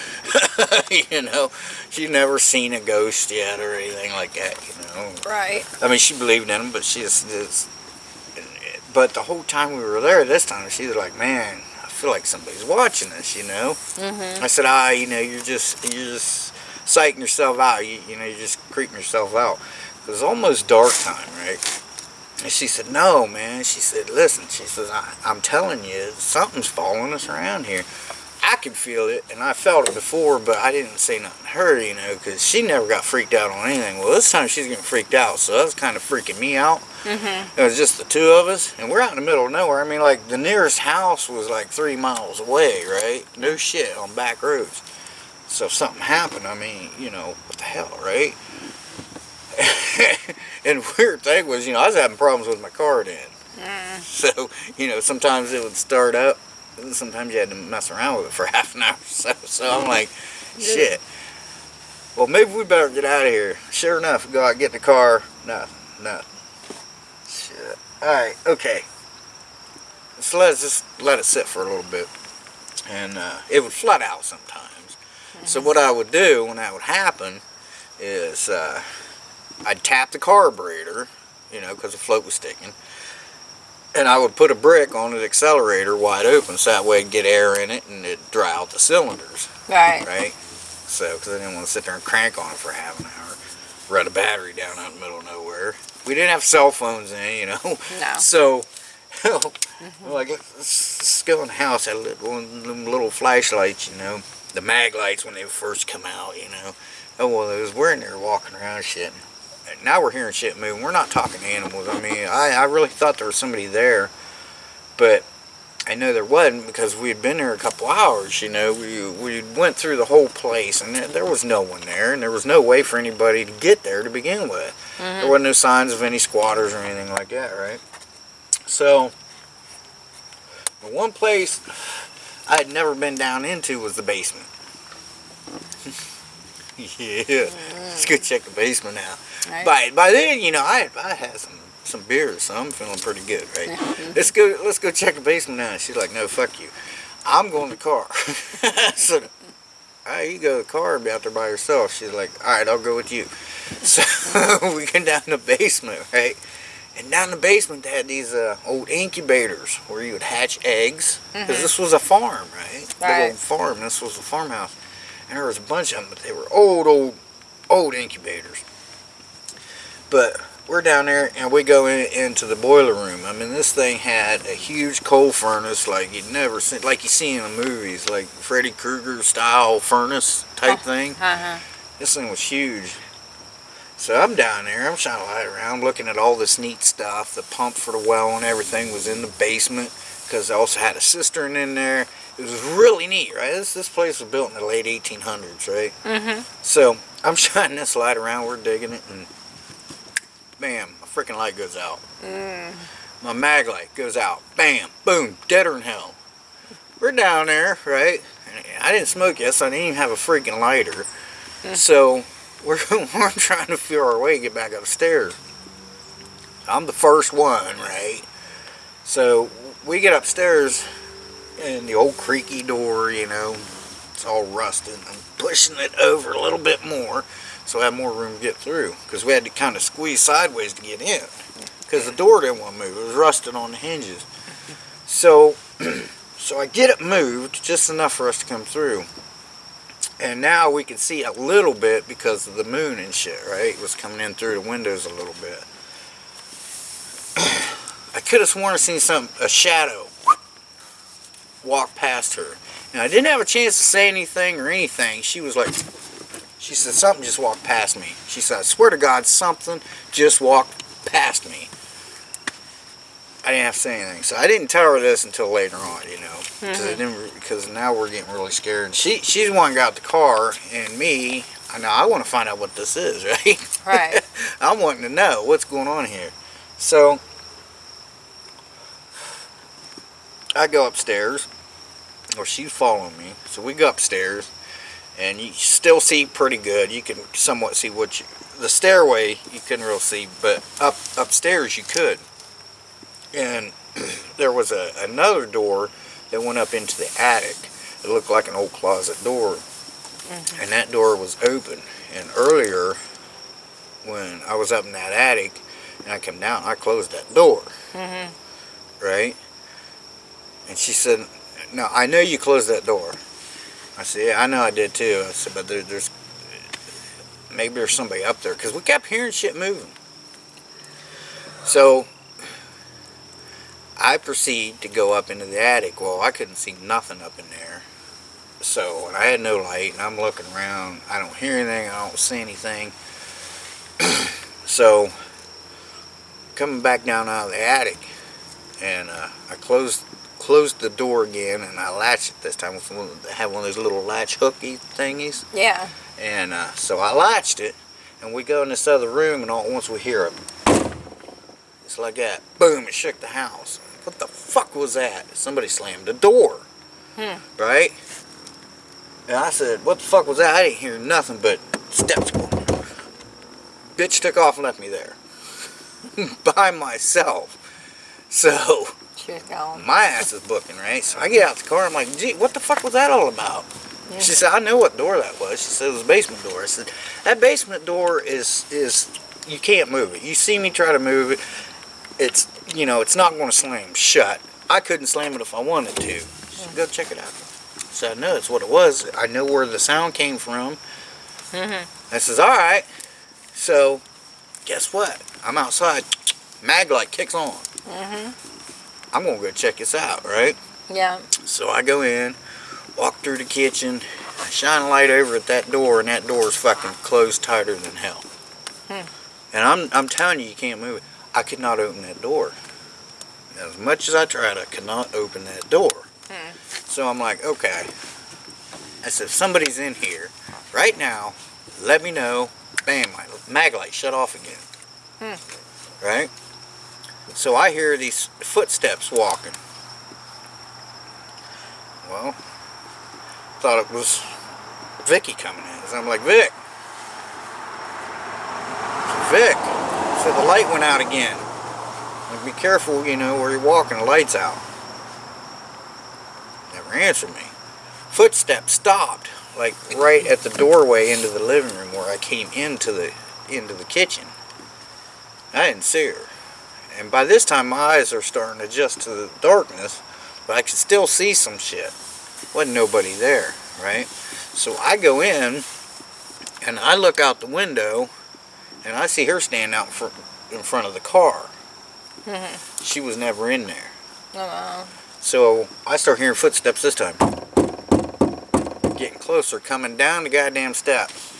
you know, she'd never seen a ghost yet or anything like that. You know. Right. I mean, she believed in them, but she just, just but the whole time we were there this time, she was like, man, I feel like somebody's watching us, you know? Mm-hmm. I said, ah, you know, you're just, you're just psyching yourself out. You, you know, you're just creeping yourself out. It was almost dark time, right? And she said, no, man. She said, listen, she says, I, I'm telling you, something's following us around here. I could feel it, and I felt it before, but I didn't say nothing to her, you know, because she never got freaked out on anything. Well, this time she's getting freaked out, so that's kind of freaking me out. Mm-hmm. It was just the two of us, and we're out in the middle of nowhere. I mean, like, the nearest house was like three miles away, right? No shit, on back roads. So if something happened, I mean, you know, what the hell, right? and weird thing was, you know, I was having problems with my car then. Mm. So, you know, sometimes it would start up, and sometimes you had to mess around with it for half an hour or so. So I'm like, shit. Well, maybe we better get out of here. Sure enough, go out, get the car. Nothing, nothing. Shit. Alright, okay. So let's just let it sit for a little bit. And uh, it would flood out sometimes. So what I would do when that would happen is uh, I'd tap the carburetor, you know, because the float was sticking. And I would put a brick on the accelerator wide open so that way it'd get air in it and it'd dry out the cylinders, Right. right? So, because I didn't want to sit there and crank on it for half an hour. Run a battery down out in the middle of nowhere. We didn't have cell phones then, you know. No. So, like, let's, let's go in the house. Had little, one of them little flashlights, you know. The mag lights when they first come out, you know. Oh, well, those we're in there walking around shit. And Now we're hearing shit moving. We're not talking animals. I mean, I, I really thought there was somebody there. But I know there wasn't because we had been there a couple hours, you know. We, we went through the whole place and there, there was no one there. And there was no way for anybody to get there to begin with. There Mhm. wasn't no signs of any squatters or anything like that, right? So, the one place I had never been down into was the basement. yeah, let's go check the basement now. Right. By by then, you know, I I had some some beers, so I'm feeling pretty good, right? let's go let's go check the basement now. She's like, no, fuck you. I'm going to the car. so, right, you go to the car and be out there by yourself. She's like, all right, I'll go with you. So we get down in the basement, right? And down in the basement, they had these uh, old incubators where you would hatch eggs. Because Mhm. this was a farm, right? Big Right. old farm. This was a farmhouse. And there was a bunch of them, but they were old, old, old incubators. But we're down there and we go in, into the boiler room. I mean, this thing had a huge coal furnace like you'd never seen, like you see in the movies, like Freddy Krueger style furnace type thing. Uh-huh. This thing was huge. So I'm down there, I'm trying to light around, looking at all this neat stuff. The pump for the well and everything was in the basement because they also had a cistern in there. It was really neat, right? This, this place was built in the late 1800s, right? Mm-hmm. So I'm shining this light around, we're digging it, and bam, a freaking light goes out. Mm. My mag light goes out. Bam, boom, deader than hell. We're down there, right? I didn't smoke yet, so I didn't even have a freaking lighter. So we're, we're trying to feel our way to get back upstairs. I'm the first one, right? So we get upstairs, and the old creaky door, you know, it's all rusted. I'm pushing it over a little bit more so I have more room to get through because we had to kind of squeeze sideways to get in because the door didn't want to move. It was rusted on the hinges. So, so I get it moved just enough for us to come through. And now we can see a little bit because of the moon and shit, right? It was coming in through the windows a little bit. I could have sworn I seen some a shadow walk past her. And I didn't have a chance to say anything or anything. She was like, she said, something just walked past me. She said, I swear to God, something just walked past me. I didn't have to say anything. So I didn't tell her this until later on, you know, because Mm-hmm. because now we're getting really scared. And she she's the one who got the car, and me, I know I want to find out what this is, right? Right. I'm wanting to know what's going on here. So I go upstairs, or she's following me. So we go upstairs, and you still see pretty good. You can somewhat see what you. The stairway you couldn't really see, but up upstairs you could. And there was a another door that went up into the attic. It looked like an old closet door, and that door was open. And earlier, when I was up in that attic and I come down, I closed that door, Mhm. right? And she said, "No, I know you closed that door." I said, "Yeah, I know I did too." I said, "But there, there's maybe there's somebody up there because we kept hearing shit moving." So I proceed to go up into the attic. Well, I couldn't see nothing up in there. So, I had no light, and I'm looking around. I don't hear anything. I don't see anything. so, coming back down out of the attic, and uh, I closed closed the door again, and I latched it this time with one, had one of those little latch hooky thingies, Yeah. and uh, so I latched it, and we go in this other room, and all at once we hear it. It's like that. Boom! It shook the house. What the fuck was that? Somebody slammed the door. Hmm. Right? And I said, what the fuck was that? I didn't hear nothing but steps going. Bitch took off and left me there. By myself. So, Gone. my ass is booking, right? So I get out the car, I'm like, gee, what the fuck was that all about? Yeah. She said, I know what door that was. She said it was a basement door. I said, that basement door is, is you can't move it. You see me try to move it, it's, you know, it's not going to slam shut. I couldn't slam it if I wanted to. She said, go check it out. So I know it's what it was. I know where the sound came from. Mm-hmm. I says, all right. So, guess what? I'm outside. Mag light kicks on. Mm-hmm. I'm to go check this out, right? Yeah. So I go in, walk through the kitchen, I shine a light over at that door, and that door is fucking closed tighter than hell. Hmm. And I'm, I'm telling you, you can't move it. I could not open that door. As much as I tried, I could not open that door. Hmm. So I'm like, okay. I said, if somebody's in here right now, let me know. Bam, my mag light shut off again. Hmm. Right? So I hear these footsteps walking. Well, thought it was Vicky coming in. So I'm like, Vic. Vic. So the light went out again. Like, be careful, you know, where you're walking, the light's out. Never answered me. Footsteps stopped, like right at the doorway into the living room where I came into the into the kitchen. I didn't see her. And by this time my eyes are starting to adjust to the darkness, but I could still see some shit. Wasn't nobody there, right? So I go in and I look out the window and I see her standing out in front, in front of the car. She was never in there. Oh, So I start hearing footsteps this time. Getting closer, coming down the goddamn steps.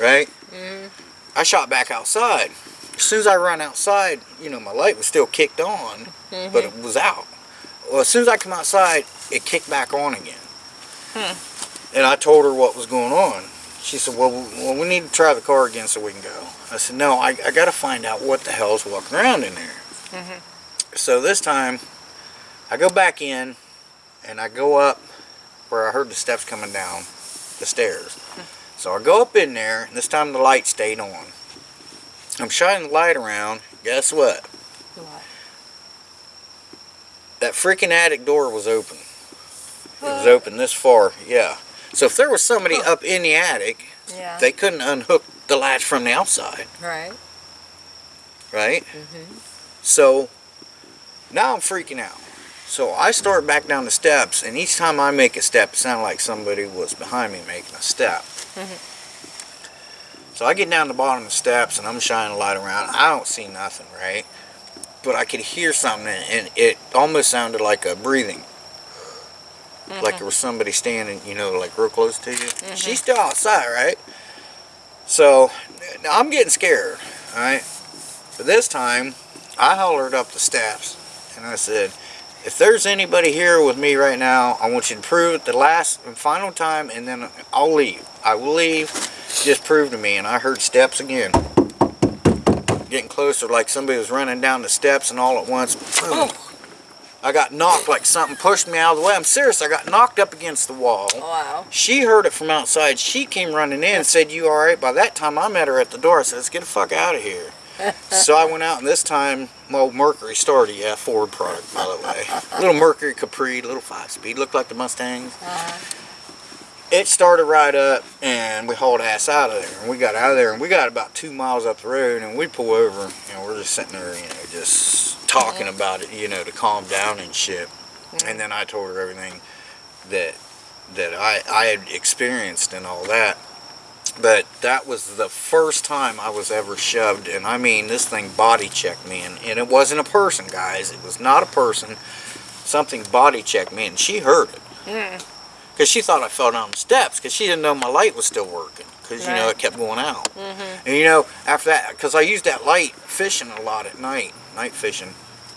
Right? mm I shot back outside. As soon as I run outside, you know, my light was still kicked on, Mhm. but it was out. Well, as soon as I come outside, it kicked back on again. Hmm. And I told her what was going on. She said, well, well, we need to try the car again so we can go. I said, no, I, I got to find out what the hell's walking around in there. Mhm. So this time, I go back in, and I go up where I heard the steps coming down the stairs. So I go up in there, and this time the light stayed on. I'm shining the light around. Guess what? What? That freaking attic door was open. It was open this far, yeah. So if there was somebody up in the attic, Yeah. they couldn't unhook the latch from the outside, right. right? Mm-hmm. So now I'm freaking out. So I start back down the steps, and each time I make a step, it sounded like somebody was behind me making a step. So I get down the bottom of the steps, and I'm shining a light around. I don't see nothing, right? But I could hear something, and it almost sounded like a breathing. Like mm-hmm. there was somebody standing, you know, like real close to you. Mm-hmm. She's still outside, right? So now I'm getting scared, all right? But this time, I hollered up the steps And I said, if there's anybody here with me right now, I want you to prove it the last and final time, and then I'll leave. I will leave. Just prove to me. And I heard steps again. Getting closer, like somebody was running down the steps, and all at once, boom. I got knocked like something pushed me out of the way. I'm serious. I got knocked up against the wall. Wow. She heard it from outside. She came running in and said, you alright? By that time, I met her at the door. I said, let's get the fuck out of here. so I went out, and this time, well, Mercury started. Yeah, Ford product, by the way. little Mercury Capri, little five-speed. Looked like the Mustangs. Uh, It started right up, and we hauled ass out of there. And we got out of there, and we got about two miles up the road, and we pull over, and we're just sitting there, you know, just talking about it, you know, to calm down and shit. And then I told her everything that that I, I had experienced and all that. But that was the first time I was ever shoved, and I mean, this thing body checked me, and, and it wasn't a person, guys. It was not a person. Something body checked me, and she heard it. mm, Because she thought I fell down the steps, because she didn't know my light was still working, because, you know, it kept going out. mhm. And, you know, after that, because I used that light fishing a lot at night, night fishing,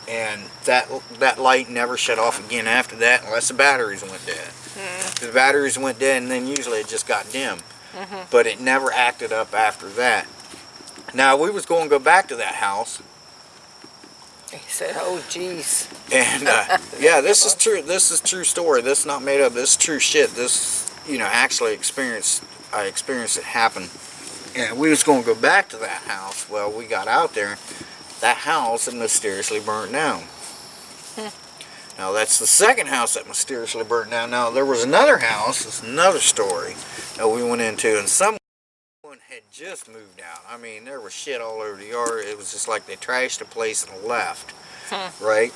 and that that light never shut off again after that unless the batteries went dead. Mm. The batteries went dead, and then usually it just got dim. Mhm. But it never acted up after that. Now, we was going to go back to that house, He said, oh, jeez. And uh, yeah, this is true. This is true story. This is not made up. This is true shit. This, you know, actually experienced. I experienced it happen. And we was going to go back to that house. Well, we got out there. That house had mysteriously burnt down. Now that's the second house that mysteriously burnt down. Now there was another house. It's another story that we went into, and someone had just moved out. I mean, there was shit all over the yard. It was just like they trashed the place and left. Right.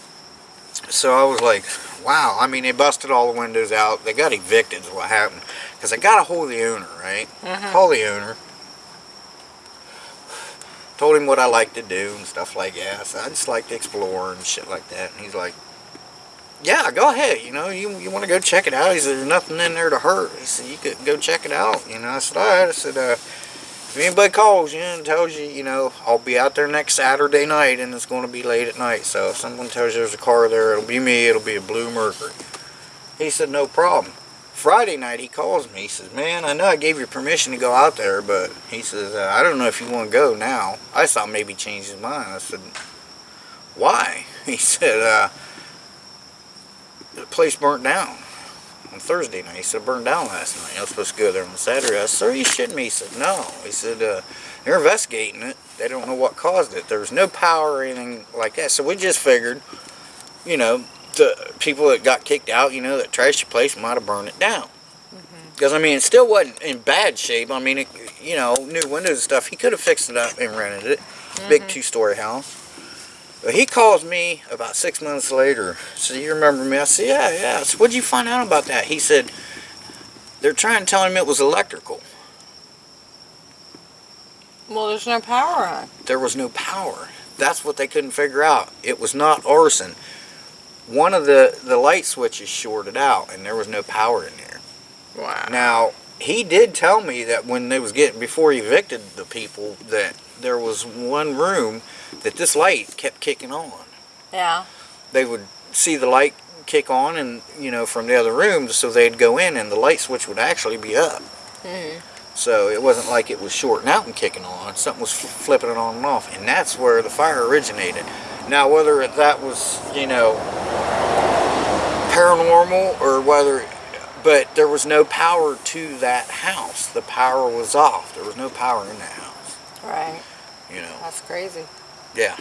So I was like, wow. I mean, they busted all the windows out. They got evicted is what happened. Because I got a hold of the owner, right? Mhm. Call the owner. Told him what I like to do and stuff like that. So I just like to explore and shit like that. And he's like, yeah, go ahead. You know, you, you want to go check it out? He said, there's nothing in there to hurt. He said, you could go check it out. You know, I said, all right. I said, uh, if anybody calls you and tells you, you know, I'll be out there next Saturday night and it's going to be late at night. So if someone tells you there's a car there, it'll be me. It'll be a blue Mercury. He said, no problem. Friday night he calls me. He says, man, I know I gave you permission to go out there, but he says, uh, I don't know if you want to go now. I thought maybe he changed his mind. I said, why? He said, uh, the place burnt down on Thursday night. He said, it burned down last night. I was supposed to go there on Saturday. I said, sir, you me? He said, no. He said, uh, they're investigating it. They don't know what caused it. There was no power or anything like that. So we just figured, you know, the people that got kicked out, you know, that trashed the place might have burned it down. Because, I mean, it still wasn't in bad shape. I mean, it, you know, new windows and stuff. He could have fixed it up and rented it. Big two-story house. He calls me about six months later. So you remember me? I said, yeah, yeah. I said, what'd you find out about that? He said, they're trying to tell him it was electrical. Well, there's no power on. There was no power. That's what they couldn't figure out. It was not arson. One of the, the light switches shorted out and there was no power in there. Wow. Now, he did tell me that when they was getting, before he evicted the people, that there was one room that this light kept kicking on. Yeah. They would see the light kick on and, you know, from the other rooms, so they'd go in and the light switch would actually be up. Mm. So it wasn't like it was shorting out and kicking on. Something was flipping it on and off. And that's where the fire originated. Now, whether that was, you know, paranormal or whether, but there was no power to that house. The power was off. There was no power in that house, Right. You know. That's crazy. Yeah.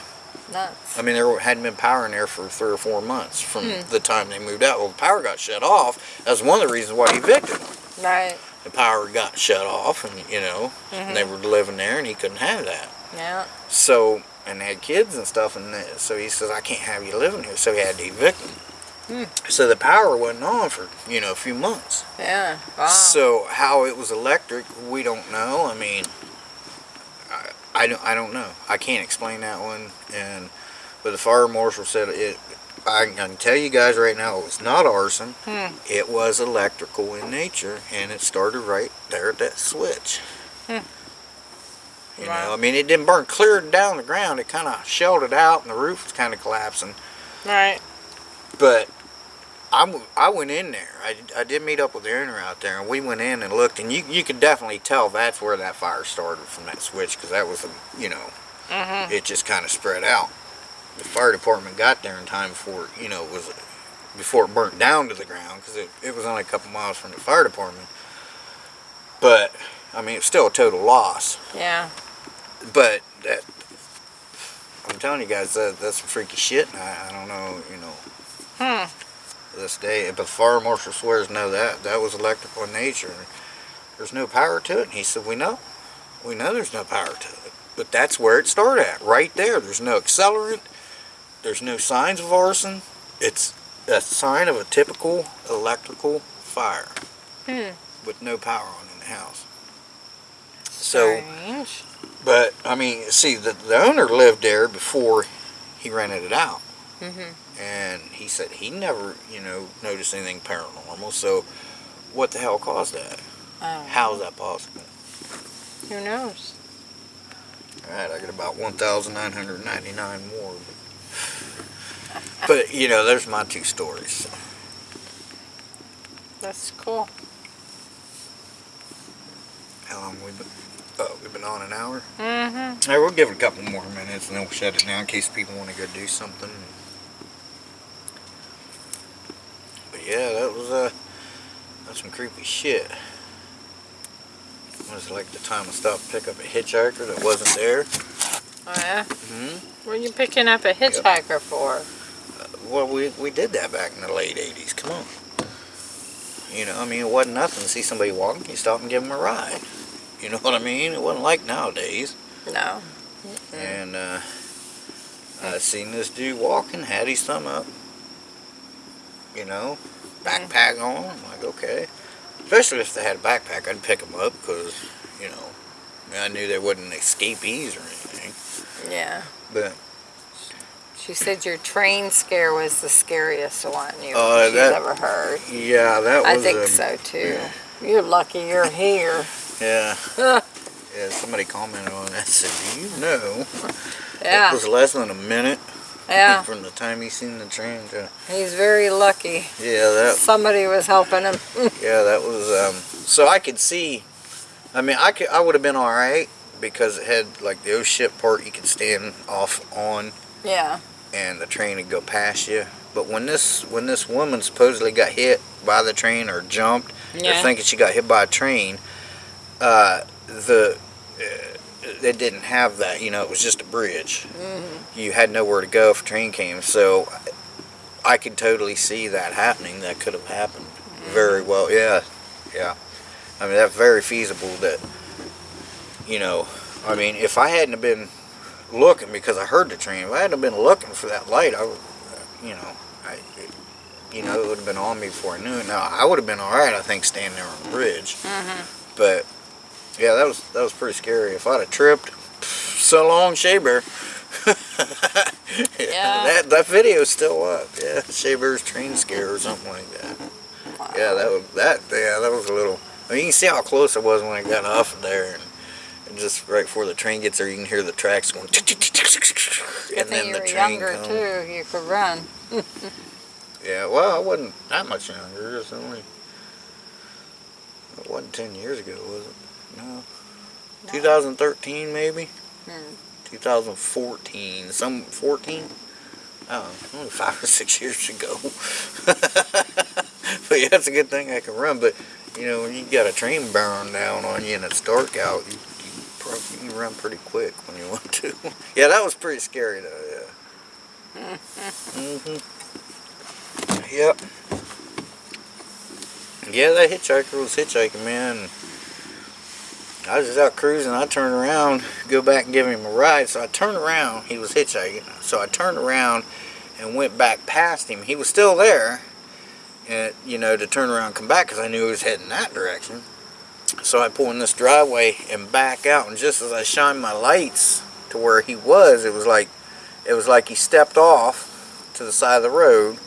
Nuts. I mean, there hadn't been power in there for three or four months from Hmm. the time they moved out. Well, the power got shut off. That's one of the reasons why he evicted them. Right. The power got shut off, and you know, and they were living there, and he couldn't have that. Yeah. So, and they had kids and stuff, and so he says, I can't have you living here. So he had to evict them. Hmm. So the power wasn't on for, you know, a few months. Yeah. Wow. So how it was electric, we don't know. I mean, I, don't, I don't know. I can't explain that one. And But the fire marshal said it, I can tell you guys right now, it was not arson. Hmm. It was electrical in nature, and it started right there at that switch. Hmm. You Wow. know, I mean, it didn't burn clear down the ground. It kind of shelled it out, and the roof was kind of collapsing. Right. But I, I went in there. I, I did meet up with the owner out there, and we went in and looked, and you you could definitely tell that's where that fire started from that switch, because that was, a, you know, Mm-hmm. it just kind of spread out. The fire department got there in time before, you know, it was before it burnt down to the ground, because it, it was only a couple miles from the fire department. But I mean, it's still a total loss. Yeah. But that, I'm telling you guys, that, that's some freaky shit. and I, I don't know, you know Hmm. This day. But the fire marshal swears no, that that was electrical in nature. There's no power to it. And he said, we know, we know there's no power to it. But that's where it started at, right there. There's no accelerant. There's no signs of arson. It's a sign of a typical electrical fire Hmm. with no power on in the house. So, Strange. but I mean, see, the, the owner lived there before he rented it out Mm-hmm. And he said he never, you know, noticed anything paranormal. So, what the hell caused that? Oh, How is that possible? Who knows? All right, I got about one thousand nine hundred ninety-nine more. But you know, there's my two stories. That's cool. How long we been? Oh, we've been on an hour. Mm-hmm. All right, we'll give it a couple more minutes, and then we'll shut it down in case people want to go do something. But yeah, that was uh, that's some creepy shit. It was like the time I stopped to pick up a hitchhiker that wasn't there. Oh, yeah? hmm What are you picking up a hitchhiker for? Well, we we did that back in the late '80s. Come on. You know, I mean, it wasn't nothing. See somebody walking, you stop and give them a ride. You know what I mean? It wasn't like nowadays. No. And uh, I seen this dude walking, had his thumb up. You know, backpack on. I'm like, okay. Especially if they had a backpack, I'd pick them up because, you know, I knew they wouldn't escapees or anything. Yeah. But She said your train scare was the scariest one you, Uh, she's that- ever heard. yeah, that was. I think um, so too. You're lucky you're here. Yeah. yeah. Somebody commented on that. Said, "Do you know?" It was less than a minute Yeah. from the time he seen the train to. He's very lucky. Yeah, that Somebody was helping him. Yeah, that was um so I could see I mean I could I would have been alright because it had like the oh shit part you could stand off on Yeah. and the train would go past you. But when this when this woman supposedly got hit by the train or jumped, they're thinking she got hit by a train, uh the uh, it didn't have that, you know, it was just a bridge. Mm-hmm. You had nowhere to go if a train came, so I could totally see that happening. That could have happened very well. Yeah, yeah. I mean, that's very feasible. That you know, I mean, if I hadn't have been looking because I heard the train, if I hadn't have been looking for that light, I would, you know, I, you know, it would have been on me before I knew it. Now I would have been all right, I think, standing there on the bridge. Mm-hmm. But yeah, that was that was pretty scary. If I'd have tripped, so long, Shea Bear. Yeah. That that video's still up. Yeah, Shea Bear's train scare or something like that. Yeah, that was that. Yeah, that was a little. I mean, you can see how close I was when I got off of there, and, and just right before the train gets there, you can hear the tracks going. And then the train younger comes. too. You could run. Yeah, well, I wasn't that much younger. Only. It wasn't ten years ago, was it? No. 2013 maybe. Hmm. 2014, some 14. Oh, only five or six years ago. but yeah, it's a good thing I can run. But you know, when you got a train bearing down on you and it's dark out, you, you probably you can run pretty quick when you want to. yeah, that was pretty scary though. Yeah. mhm. Yep. Yeah, that hitchhiker was hitchhiking, man. I was just out cruising. I turned around, go back and give him a ride. So I turned around. He was hitchhiking. So I turned around and went back past him. He was still there, and you know, to turn around and come back because I knew he was heading that direction. So I pull in this driveway and back out. And just as I shined my lights to where he was, it was like it was like he stepped off to the side of the road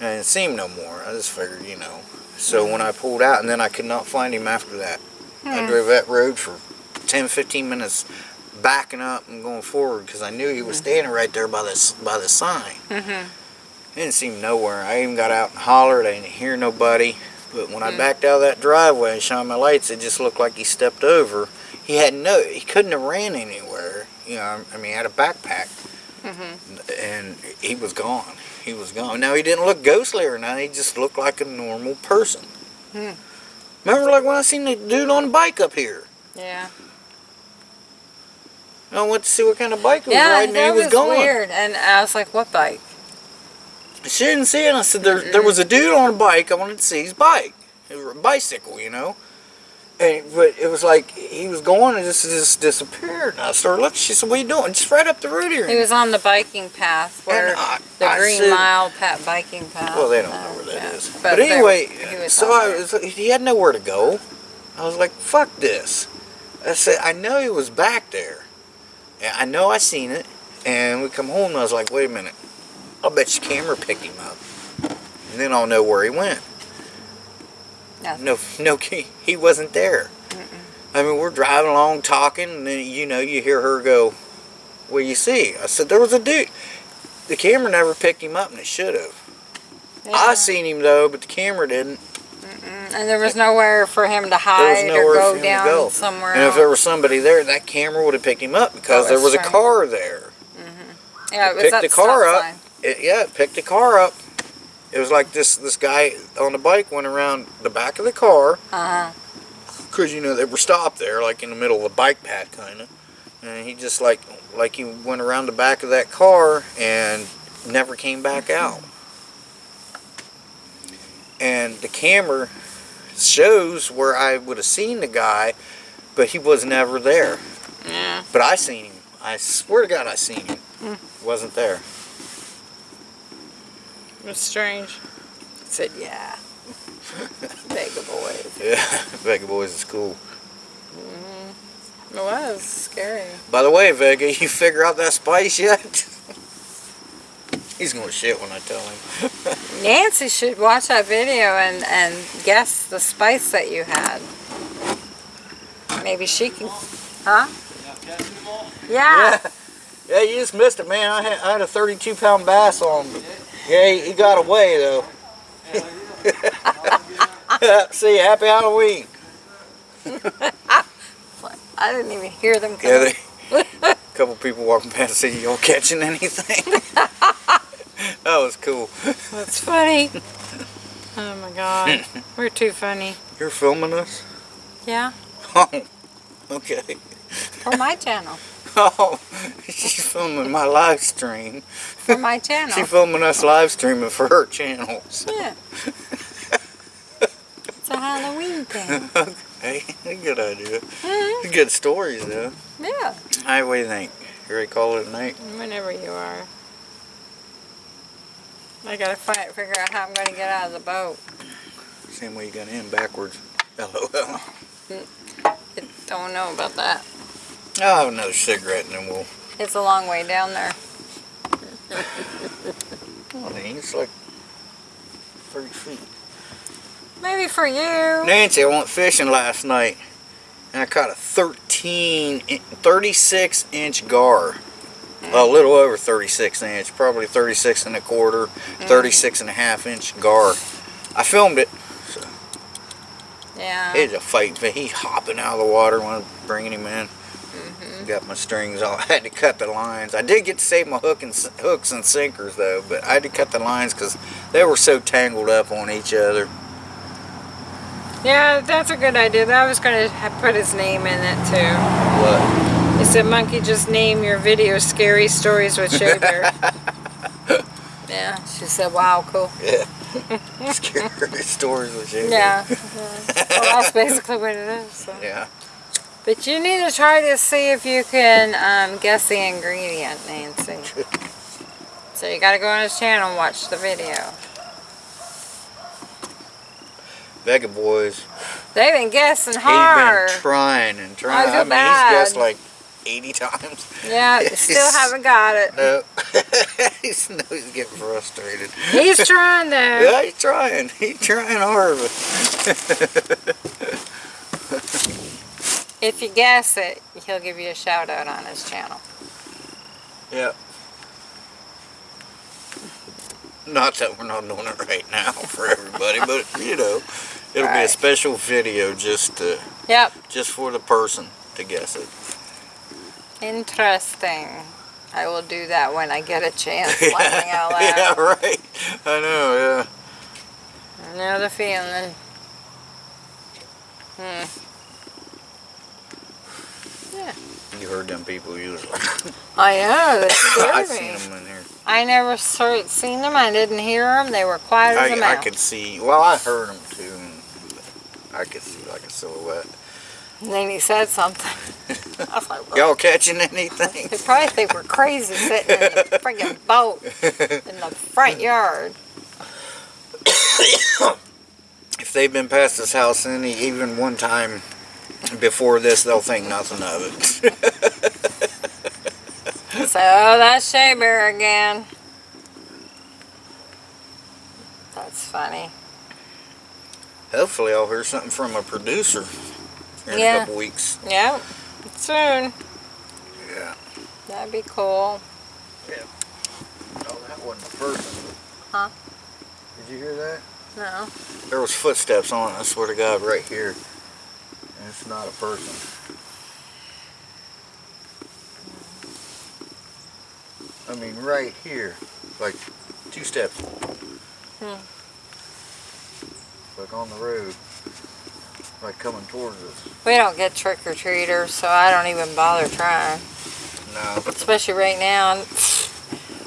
and I didn't see him no more. I just figured, you know. So when I pulled out, and then I could not find him after that. I drove that road for 10, 15 minutes, backing up and going forward because I knew he was standing right there by this by the sign. Mm-hmm. didn't seem nowhere. I even got out and hollered. I didn't hear nobody. But when I Mm. backed out of that driveway and shined my lights, it just looked like he stepped over. He had no, he couldn't have ran anywhere. You know, I mean, he had a backpack, Mm-hmm. and he was gone. He was gone. Now he didn't look ghostly or nothing. He just looked like a normal person. Remember, like when I seen the dude on the bike up here. Yeah. I went to see what kind of bike he was Yeah, riding, that and he was, was going. weird. And I was like, what bike? She didn't see it. I said, there, there was a dude on a bike. I wanted to see his bike. It was a bicycle, you know. And, but it was like he was going and just, just disappeared. And I started looking. She said, what are you doing? Just right up the road here. He was on the biking path where I- the I Green said- Mile pat biking path. Well, they don't uh, know where that yeah. is. But But, anyway, he was so I was, he had nowhere to go. I was like, fuck this. I said, I know he was back there. And I know I seen it. And we come home and I was like, wait a minute. I'll bet your camera picked him up. And then I'll know where he went. Nothing. No, no, he, he wasn't there. I mean, we're driving along talking, and then, you know, you hear her go, what do you see? I said, there was a dude. The camera never picked him up, and it should have. Yeah. I seen him, though, but the camera didn't. Mm, And there was nowhere for him to There was hide nowhere or for go him down to go. somewhere And if there was somebody there, that camera would have picked him up because there was a car there. yeah, it was picked the the car up. It, yeah, it picked the car up. It was like this this guy on the bike went around the back of the car Uh-huh. because you know they were stopped there, like in the middle of the bike path, kind of. And he just like like he went around the back of that car and never came back out. And the camera shows where I would have seen the guy, but he was never there. Yeah. But I seen him. I swear to God, I seen him. Wasn't there. It was strange. said, yeah. Vega boys. Yeah, Vega Boys is cool. Mm-hmm. It was scary. By the way, Vega, you figure out that spice yet? He's gonna shit when I tell him. Nancy should watch that video and, and guess the spice that you had. Maybe she can. Huh? Yeah. Yeah, you just missed it, man. I had, I had a 32 pound bass on. Yeah, he, he got away though. See, happy Halloween. I didn't even hear them come. Yeah, they, a couple people walking past said, "You all catching anything?" that was cool. That's funny. Oh my god. We're too funny. You're filming us? Yeah. Oh, okay. For my channel. She's filming my live stream. For my channel. She's filming us live streaming for her channels. Yeah. It's a Halloween thing. Hey, good idea. Mhm. Good stories, though. Yeah. Hi, what do you think? You ready to call it a night? Whenever you are. I gotta find, figure out how I'm gonna get out of the boat. Same way you got in, backwards. LOL. I don't know about that. Oh, I'll have another cigarette and then we'll... It's a long way down there. Oh, dang, it's like 30 feet. Maybe for you. Nancy, I went fishing last night and I caught a 13, 36 inch gar. Mm. A little over 36 inch, probably 36 and a quarter, mm. 36 and a half inch gar. I filmed it. Yeah. It's a fight, but he hopping out of the water when I was bringing him in. Mm-hmm. Got my strings all. I had to cut the lines. I did get to save my hook and hooks and sinkers though, but I had to cut the lines because they were so tangled up on each other. Yeah, that's a good idea. I was gonna put his name in it too. What? He said, "Monkey, just name your video "Scary Stories with Bear." yeah. She said, "Wow, cool." Yeah. Scary stories with you. Yeah. yeah. Well, that's basically what it is. So. Yeah. But you need to try to see if you can um, guess the ingredient, Nancy. So you got to go on his channel and watch the video. Vega boys. They've been guessing He's hard. been trying and trying. I mean, bad. he's guessed like 80 times. Yeah, still haven't got it. No. he's, no, he's getting frustrated. He's trying though. Yeah, he's trying. He's trying hard. If you guess it, he'll give you a shout out on his channel. yeah. Not that we're not doing it right now for everybody, but you know, it'll be a special video just to, Yep. just for the person to guess it. Interesting. I will do that when I get a chance. Laughing out loud. yeah, right. I know. Yeah. I know the feeling. Hmm. You heard them people usually. Oh, I know. They I scared seen them in here. I never seen them. I didn't hear them. They were quiet as a I, I mouse. I could see. Well, I heard them too. I could see like a silhouette. And then he said something. I was like, Y'all catching anything? they probably think we're crazy sitting in the friggin' boat in the front yard. if they've been past this house any even one time before this, they'll think nothing of it. So that's Shea Bear again. That's funny. Hopefully, I'll hear something from a producer in Yeah. a couple weeks. Yep. Soon. Yeah. That'd be cool. Yeah. Oh, that wasn't a person. Huh? Did you hear that? No. There was footsteps on it. I swear to God, right here. And it's not a person. I mean, right here, like two steps. Hmm. Like on the road, like coming towards us. We don't get trick or treaters, so I don't even bother trying. No, Especially right now.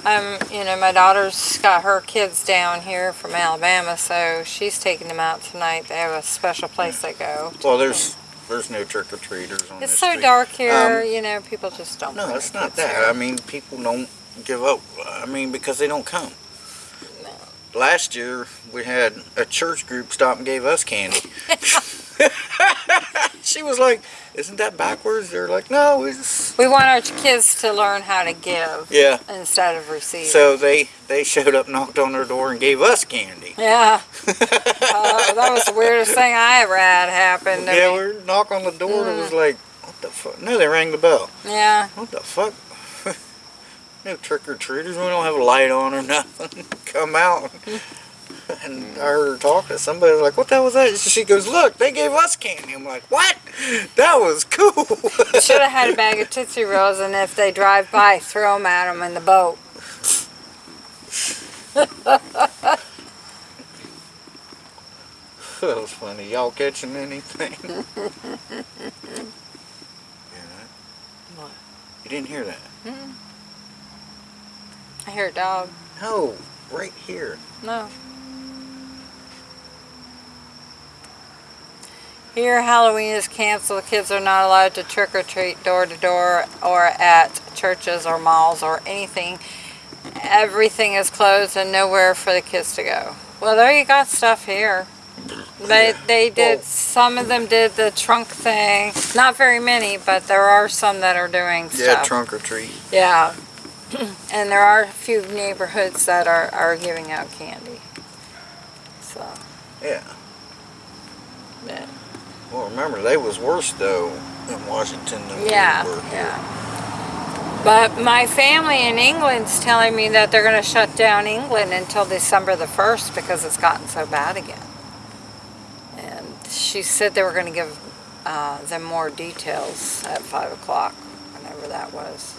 Um, you know, my daughter's got her kids down here from Alabama, so she's taking them out tonight. They have a special place they go. well, there's there's no trick or treaters on It's so street. dark here, Um, you know, people just don't. No, it's not that. I mean, people don't give up. I mean, because they don't come. Last year, we had a church group stop and gave us candy. she was like, "Isn't that backwards?" They're like, "No, it's We want our kids to learn how to give yeah." instead of receiving. So they they showed up, knocked on their door, and gave us candy. yeah, uh, that was the weirdest thing I ever had happen. Yeah, we knock on the door, and it Mm. was like, "What the fuck?" No, they rang the bell. Yeah, What the fuck? No trick or treaters. We don't have a light on or nothing. Come out. And I heard her talking. To somebody was like, "What the hell was that?" She goes, "Look, they gave us candy." I'm like, "What? That was cool." should have had a bag of Tootsie Rolls, and if they drive by, throw them at them in the boat. that was funny. Y'all catching anything? yeah. What? You didn't hear that? I hear a dog. No, right here. No. Here, Halloween is canceled. Kids are not allowed to trick or treat door to door or at churches or malls or anything. Everything is closed and nowhere for the kids to go. Well, there you got stuff here. They, they did, Well- some of them did the trunk thing. Not very many, but there are some that are doing Yeah, stuff. trunk or treat. Yeah. and there are a few neighborhoods that are, are giving out candy. So, Yeah. yeah. Well, remember they was worse though in Washington than Yeah, we were. yeah. But my family in England's telling me that they're going to shut down England until December the 1st because it's gotten so bad again. And she said they were going to give uh, them more details at 5 o'clock, whenever that was.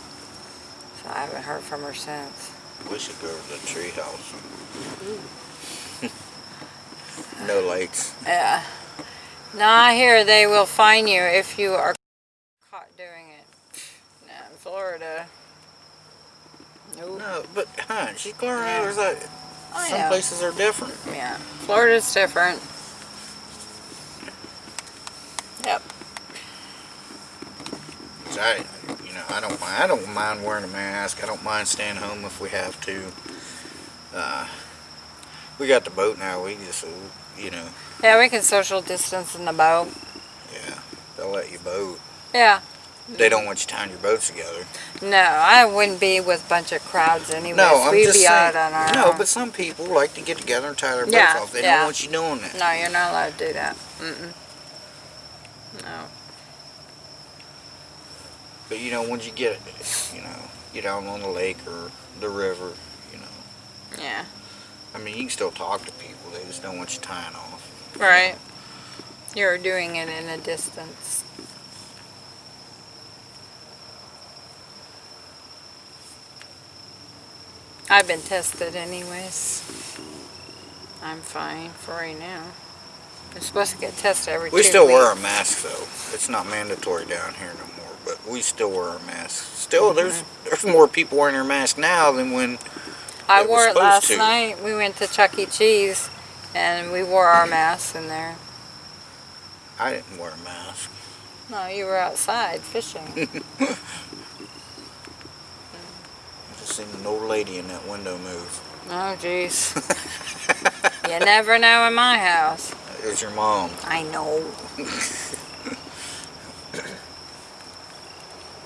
So I haven't heard from her since. We should go to the tree house. no lights. Yeah. Now I hear they will fine you if you are caught doing it. Now in Florida. Nope. No, but huh, she's going around. There's like I some know. places are different. Yeah. Florida's different. Yep. So I, you know, I don't mind. I don't mind wearing a mask. I don't mind staying home if we have to. Uh, we got the boat now. We just, you know, Yeah, we can social distance in the boat. yeah, they'll let you boat. Yeah. They don't want you tying your boats together. No, I wouldn't be with a bunch of crowds anyway. No, I'm We'd just be saying. out on our No, own. but some people like to get together and tie their boats Yeah, off. They yeah. don't want you doing that. No, you're not allowed to do that. Mm-mm. No. But you know, once you get, it, you know, get out on the lake or the river, you know, Yeah. I mean, you can still talk to people. They just don't want you tying off. Right. You're doing it in a distance. I've been tested anyways. I'm fine for right now. I'm supposed to get tested every We still wear a mask though. It's not mandatory down here no more, we still wear our masks. Still, there's Mm-hmm. there's more people wearing their mask now than when. I wore it last to. night. We went to Chuck E. Cheese and we wore our masks in there. I didn't wear a mask. No, you were outside fishing. I just seen an old lady in that window move. oh, jeez. You never know in my house. There's your mom. I know.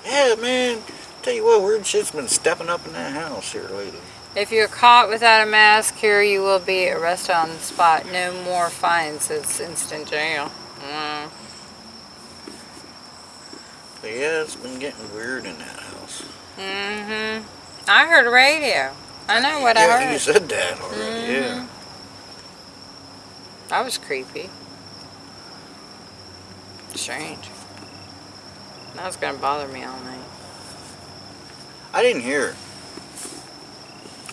Yeah, man. Tell you what, weird shit's been stepping up in that house here lately. If you're caught without a mask, here you will be arrested on the spot. No more fines. It's instant jail. Mm. But yeah, it's been getting weird in that house. Mm-hmm. I heard a radio. I know what I yeah, heard. you said that already. Yeah. That was creepy. Strange. That was gonna bother me all night. I didn't hear.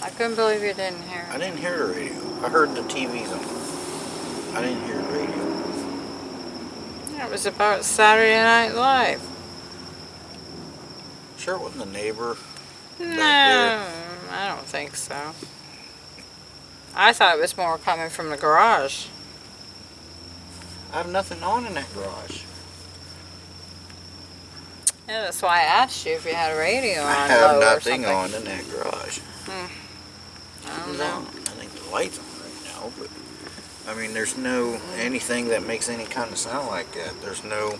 I couldn't believe you didn't hear I didn't hear the radio. I heard the TVs on. I didn't hear the radio. It was about Saturday Night Live. Sure, it wasn't the neighbor. No. I don't think so. I thought it was more coming from the garage. I have nothing on in that garage. Yeah, that's why I asked you if you had a radio on I have nothing on in that garage. Hmm. I don't know. I think the light's on right now, but I mean, there's no anything that makes any kind of sound like that. There's no.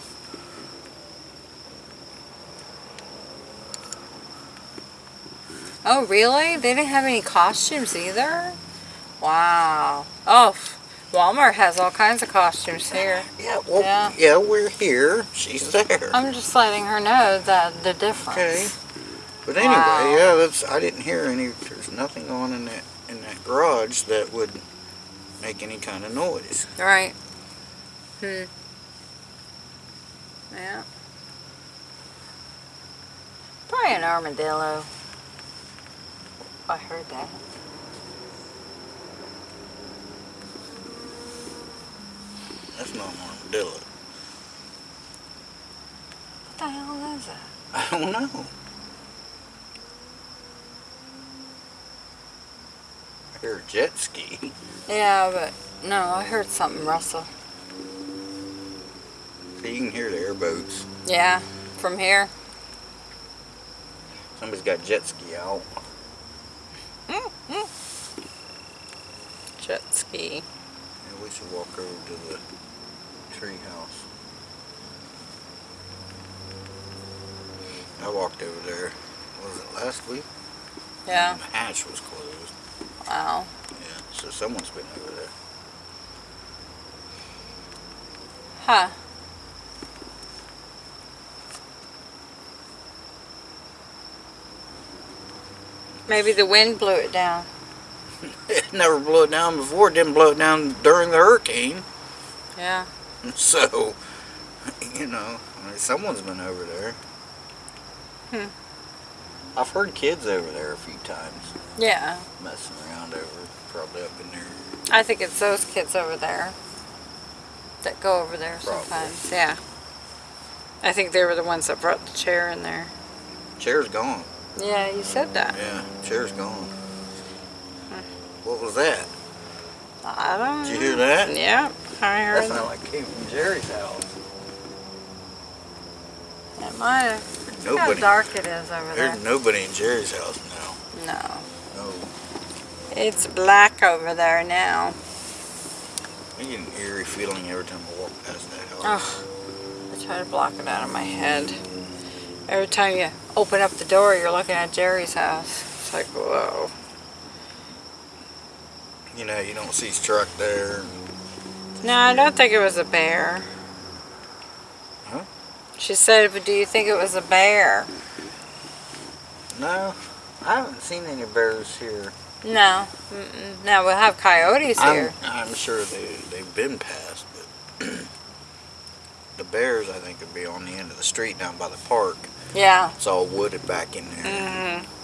Oh, really? They didn't have any costumes either? Wow. Oh, Walmart has all kinds of costumes here. Yeah, well, Yeah. yeah, we're here. She's there. I'm just letting her know that the difference. Okay. But anyway, Wow. yeah, that's. I didn't hear any. There's nothing on in that in that garage that would make any kind of noise. Right. Hmm. Yeah. Probably an armadillo. I heard that. That's not an armadillo. What the hell is that? I don't know. I hear a jet ski. Yeah, but no, I heard something rustle. So you can hear the airboats. Yeah, from here. Somebody's got jet ski out. Mm-hmm. Jet ski. Yeah, we should walk over to the tree house. I walked over there. Was it last week? Yeah. And the hatch was closed. Wow. Yeah, so someone's been over there. Huh. Maybe the wind blew it down. It never blew it down before. It didn't blow it down during the hurricane. Yeah. So, you know, I mean, someone's been over there. Hmm. I've heard kids over there a few times Yeah. messing around over, probably up in there. I think it's those kids over there that go over there Probably. sometimes. Yeah. I think they were the ones that brought the chair in there. Chair's gone. Yeah, you said that. Yeah, chair's gone. What was that? I don't Did you hear that? Yeah, I That heard sounded like came from Jerry's house. it. Might have. How Nobody. dark it is over there. There's nobody in Jerry's house now. No. No. It's black over there now. I get an eerie feeling every time I walk past that house. Ugh. I try to block it out of my head. Every time you open up the door, you're looking at Jerry's house. It's like, whoa. You know, you don't see his truck there. No, I don't think it was a bear. Huh? She said, but do you think it was a bear? No, I haven't seen any bears here No. No, we'll have coyotes I'm, here. I'm sure they, they've been passed, but the bears, I think, would be on the end of the street down by the park. Yeah. It's all wooded back in there. hmm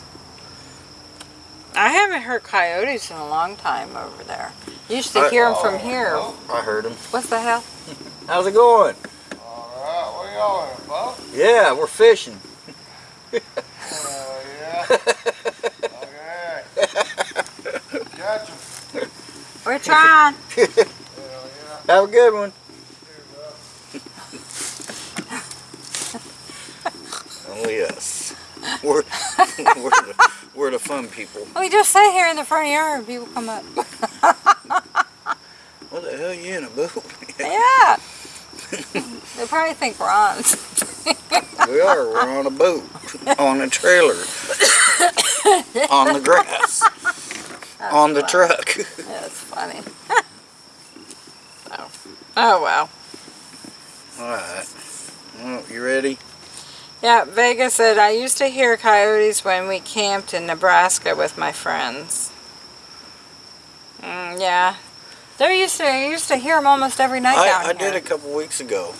I haven't heard coyotes in a long time over there. Used to I- hear them from here. I heard them. What's the hell? How's it going? Alright, where y'all at, Bob? Yeah, we're fishing. Uh, yeah. Okay. Gotcha. We're trying. Hell yeah. Have a good one. Oh yes. We're, we're, the, we're the fun people. we just sit here in the front yard and people come up. What the hell you in a boat? yeah. they probably think we're on. we are. We're on a boat. On a trailer. on the grass. on the truck. That's funny. oh. oh well. Alright. Well, you ready? Yeah, Vega said, I used to hear coyotes when we camped in Nebraska with my friends. Mm, yeah. There used to, I used to hear them almost every night down I, I did a couple weeks ago.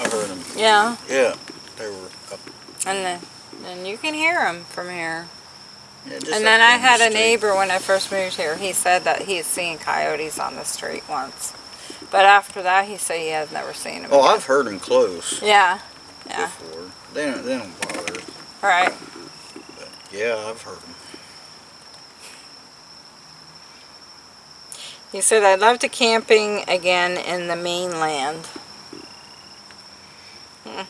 I heard them. Yeah, Yeah. They were up. and then, and you can hear them from here. Yeah, and then I down the had a neighbor when I first moved here. He said that he's seen coyotes on the street once. But after that, he said he has never seen them. Oh, I've heard them close Yeah, yeah, before. They don't, they don't bother. right. But yeah, I've heard them. He said, I'd love to camping again in the mainland. Hmm.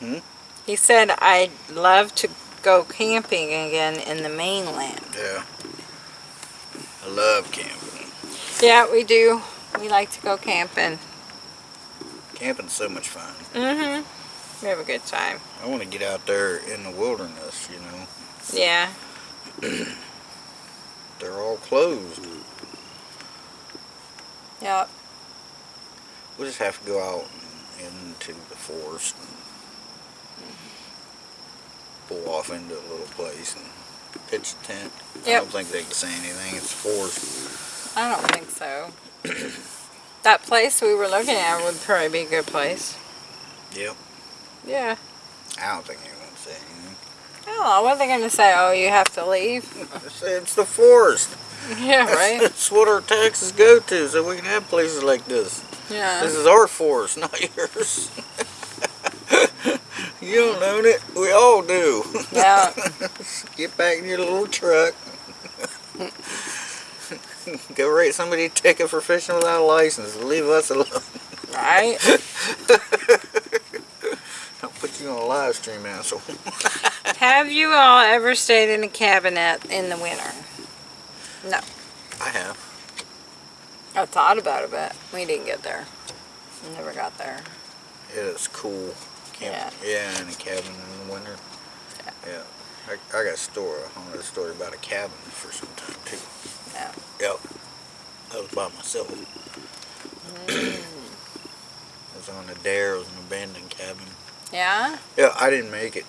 Hmm? He said, I'd love to go camping again in the mainland. Yeah. I love camping. Yeah, we do. We like to go camping. Camping's so much fun. Mm-hmm. We have a good time. I want to get out there in the wilderness, you know. Yeah. They're all closed. Yep. We'll just have to go out into the forest and pull off into a little place and pitch a tent. I don't think they can say anything. It's forest. I don't think so. that place we were looking at would probably be a good place. Yep. Yeah. I don't think anyone's say anything. Oh, I don't know. What are they going to say? Oh, you have to leave? It's, it's the forest. yeah, right? That's what our taxes go to, so we can have places like this. Yeah. This is our forest, not yours. you don't own it. We all do. Yeah. Get back in your little truck. Go write somebody a ticket for fishing without a license. Leave us alone. Right? Don't put you on a live stream, asshole. Have you all ever stayed in a cabinet in the winter? No. I have. I thought about it, but we didn't get there. We never got there. It is cool. Camp, yeah. in a cabin in the winter. Yeah. I, I got a story. I want a story about a cabin for some time too. Yeah. Yep. I was by myself. Mm. I was on a dare. It was an abandoned cabin. Yeah? Yeah, I didn't make it.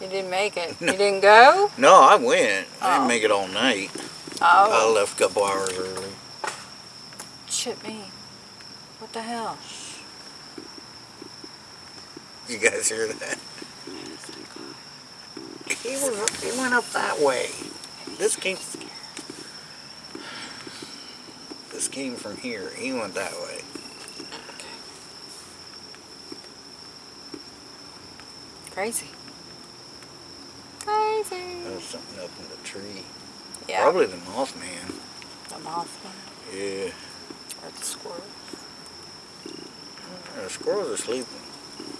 You didn't make it. No. You didn't go? No, I went. I Oh. didn't make it all night. Oh. I Oh. left a couple hours early. Shit me. What the hell? You guys hear that? He was. He went up that way. This came. This came from here. He went that way. Crazy. Crazy. There was something up in the tree. Yeah. Probably the Mothman. The mothman Yeah. or the squirrel. The squirrels are sleeping.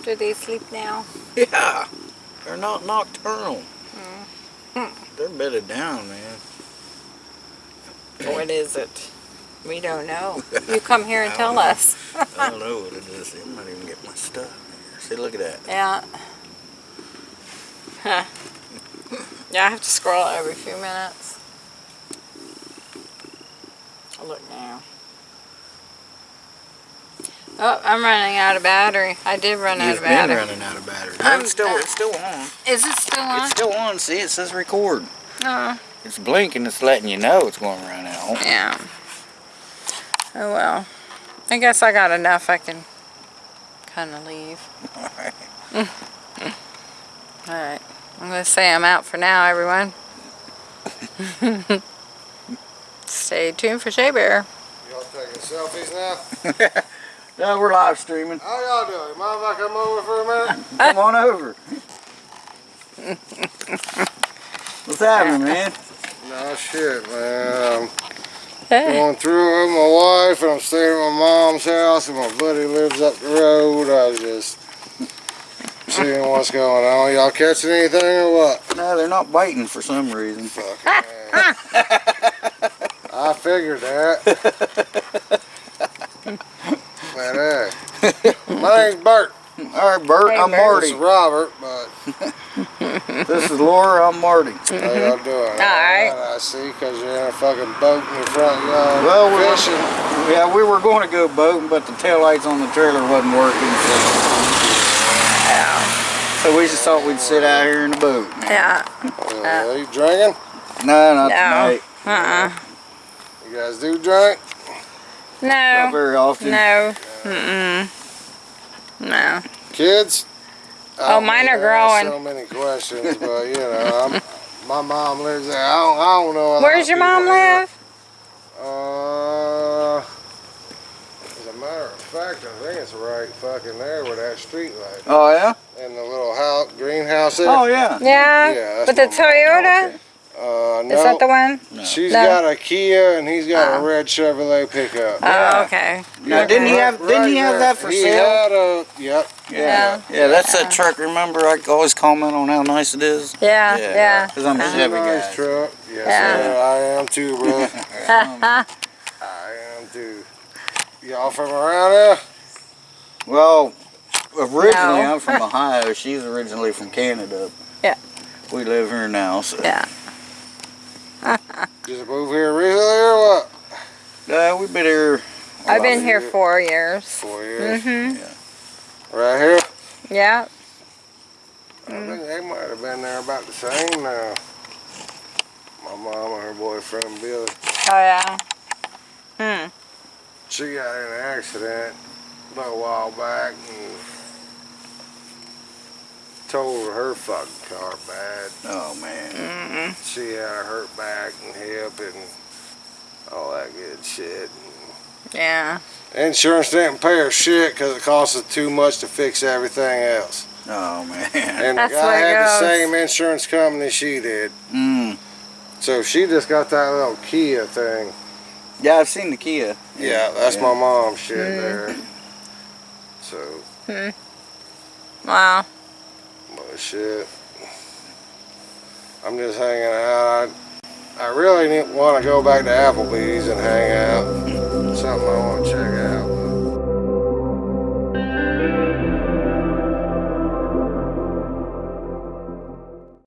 Do they sleep now? Yeah. They're not nocturnal. Mm. They're bedded down, man. What is it? We don't know. You come here and tell know. us. I don't know what it is. It might even get my stuff here. See, look at that. Yeah. Huh. Yeah, I have to scroll every few minutes. Oh, Look now. Oh, I'm running out of battery. I did run out of battery. You've been running out of battery. I'm- it's still uh, it's still on. Is it still on? It's still on. See, it says record. Uh, It's blinking, it's letting you know it's going to run out. Yeah. Oh well. I guess I got enough. I can kind of leave. Alright. All right. I'm going to say I'm out for now, everyone. Stay tuned for Shea Bear. Y'all taking selfies now? No, we're live streaming. How y'all doing? Mind if I come over for a minute? Come on over. What's happening, man? No shit, man. Hey. Going through with my wife and I'm staying at my mom's house and my buddy lives up the road. I just seeing what's going on. Y'all catching anything or what? No, they're not biting for some reason. Fucking man. I figured that. Man, hey. My name's Bert. All right, Bert, Hey, I'm Bert. This Marty. is Robert, but This is Laura, I'm Marty. how y'all doing? All right. I see, because you're in a fucking boat in your front yard Well, we're- fishing. Yeah, we were going to go boating, but the taillights on the trailer wasn't working. So, so we just thought we'd sit out here in the boat. Yeah. Uh, are you drinking? No, not No. tonight. Uh-uh. You guys do drink? No. Not very often. No. Mm-mm. No. Kids? I Oh, don't mine are to growing. So many questions, but you know, I'm, my mom lives there. I don't, I don't know. a lot Where's your people mom there. live? Uh, as a matter of fact, I think it's right fucking there with that street light Oh, yeah? and the little house, greenhouse there. Oh, yeah. Yeah. Yeah, that's With the. Toyota? Uh, no. Is that the one? No. She's No. got a Kia and he's got Oh. a red Chevrolet pickup. Yeah. Oh, okay. Now, didn't he Right- have? Didn't he have that for he sale? Had a, yep. Yeah. Yeah, that's that truck. Remember, I always comment on how nice it is. Yeah. Yeah. Because I'm a. Chevy nice guy. truck. Yes, Yeah. sir. I am too, bro. I am too. Y'all from around here? Well, originally No. I'm from Ohio. She's originally from Canada. Yeah. We live here now, so. yeah. Just moved here recently or what? Uh, we've been here. a I've been here four years. Four years. Mm-hmm. Right here? Yeah. I think they might have been there about the same now. My mom and her boyfriend Billy. Oh, yeah. Hmm. She got in an accident a little while back and totaled her fucking car bad. Oh man. Mm-mm. She had a hurt back and hip and all that good shit. Yeah. Insurance didn't pay her shit because it cost us too much to fix everything else. Oh man. And That's the the guy way it had the same insurance company she did. Mm. So she just got that little Kia thing. Yeah, I've seen the Kia. Yeah, that's my mom's shit Mm. there. So, Hmm. Wow. but shit. I'm just hanging out. I, I really want to go back to Applebee's and hang out. Something I want to check out.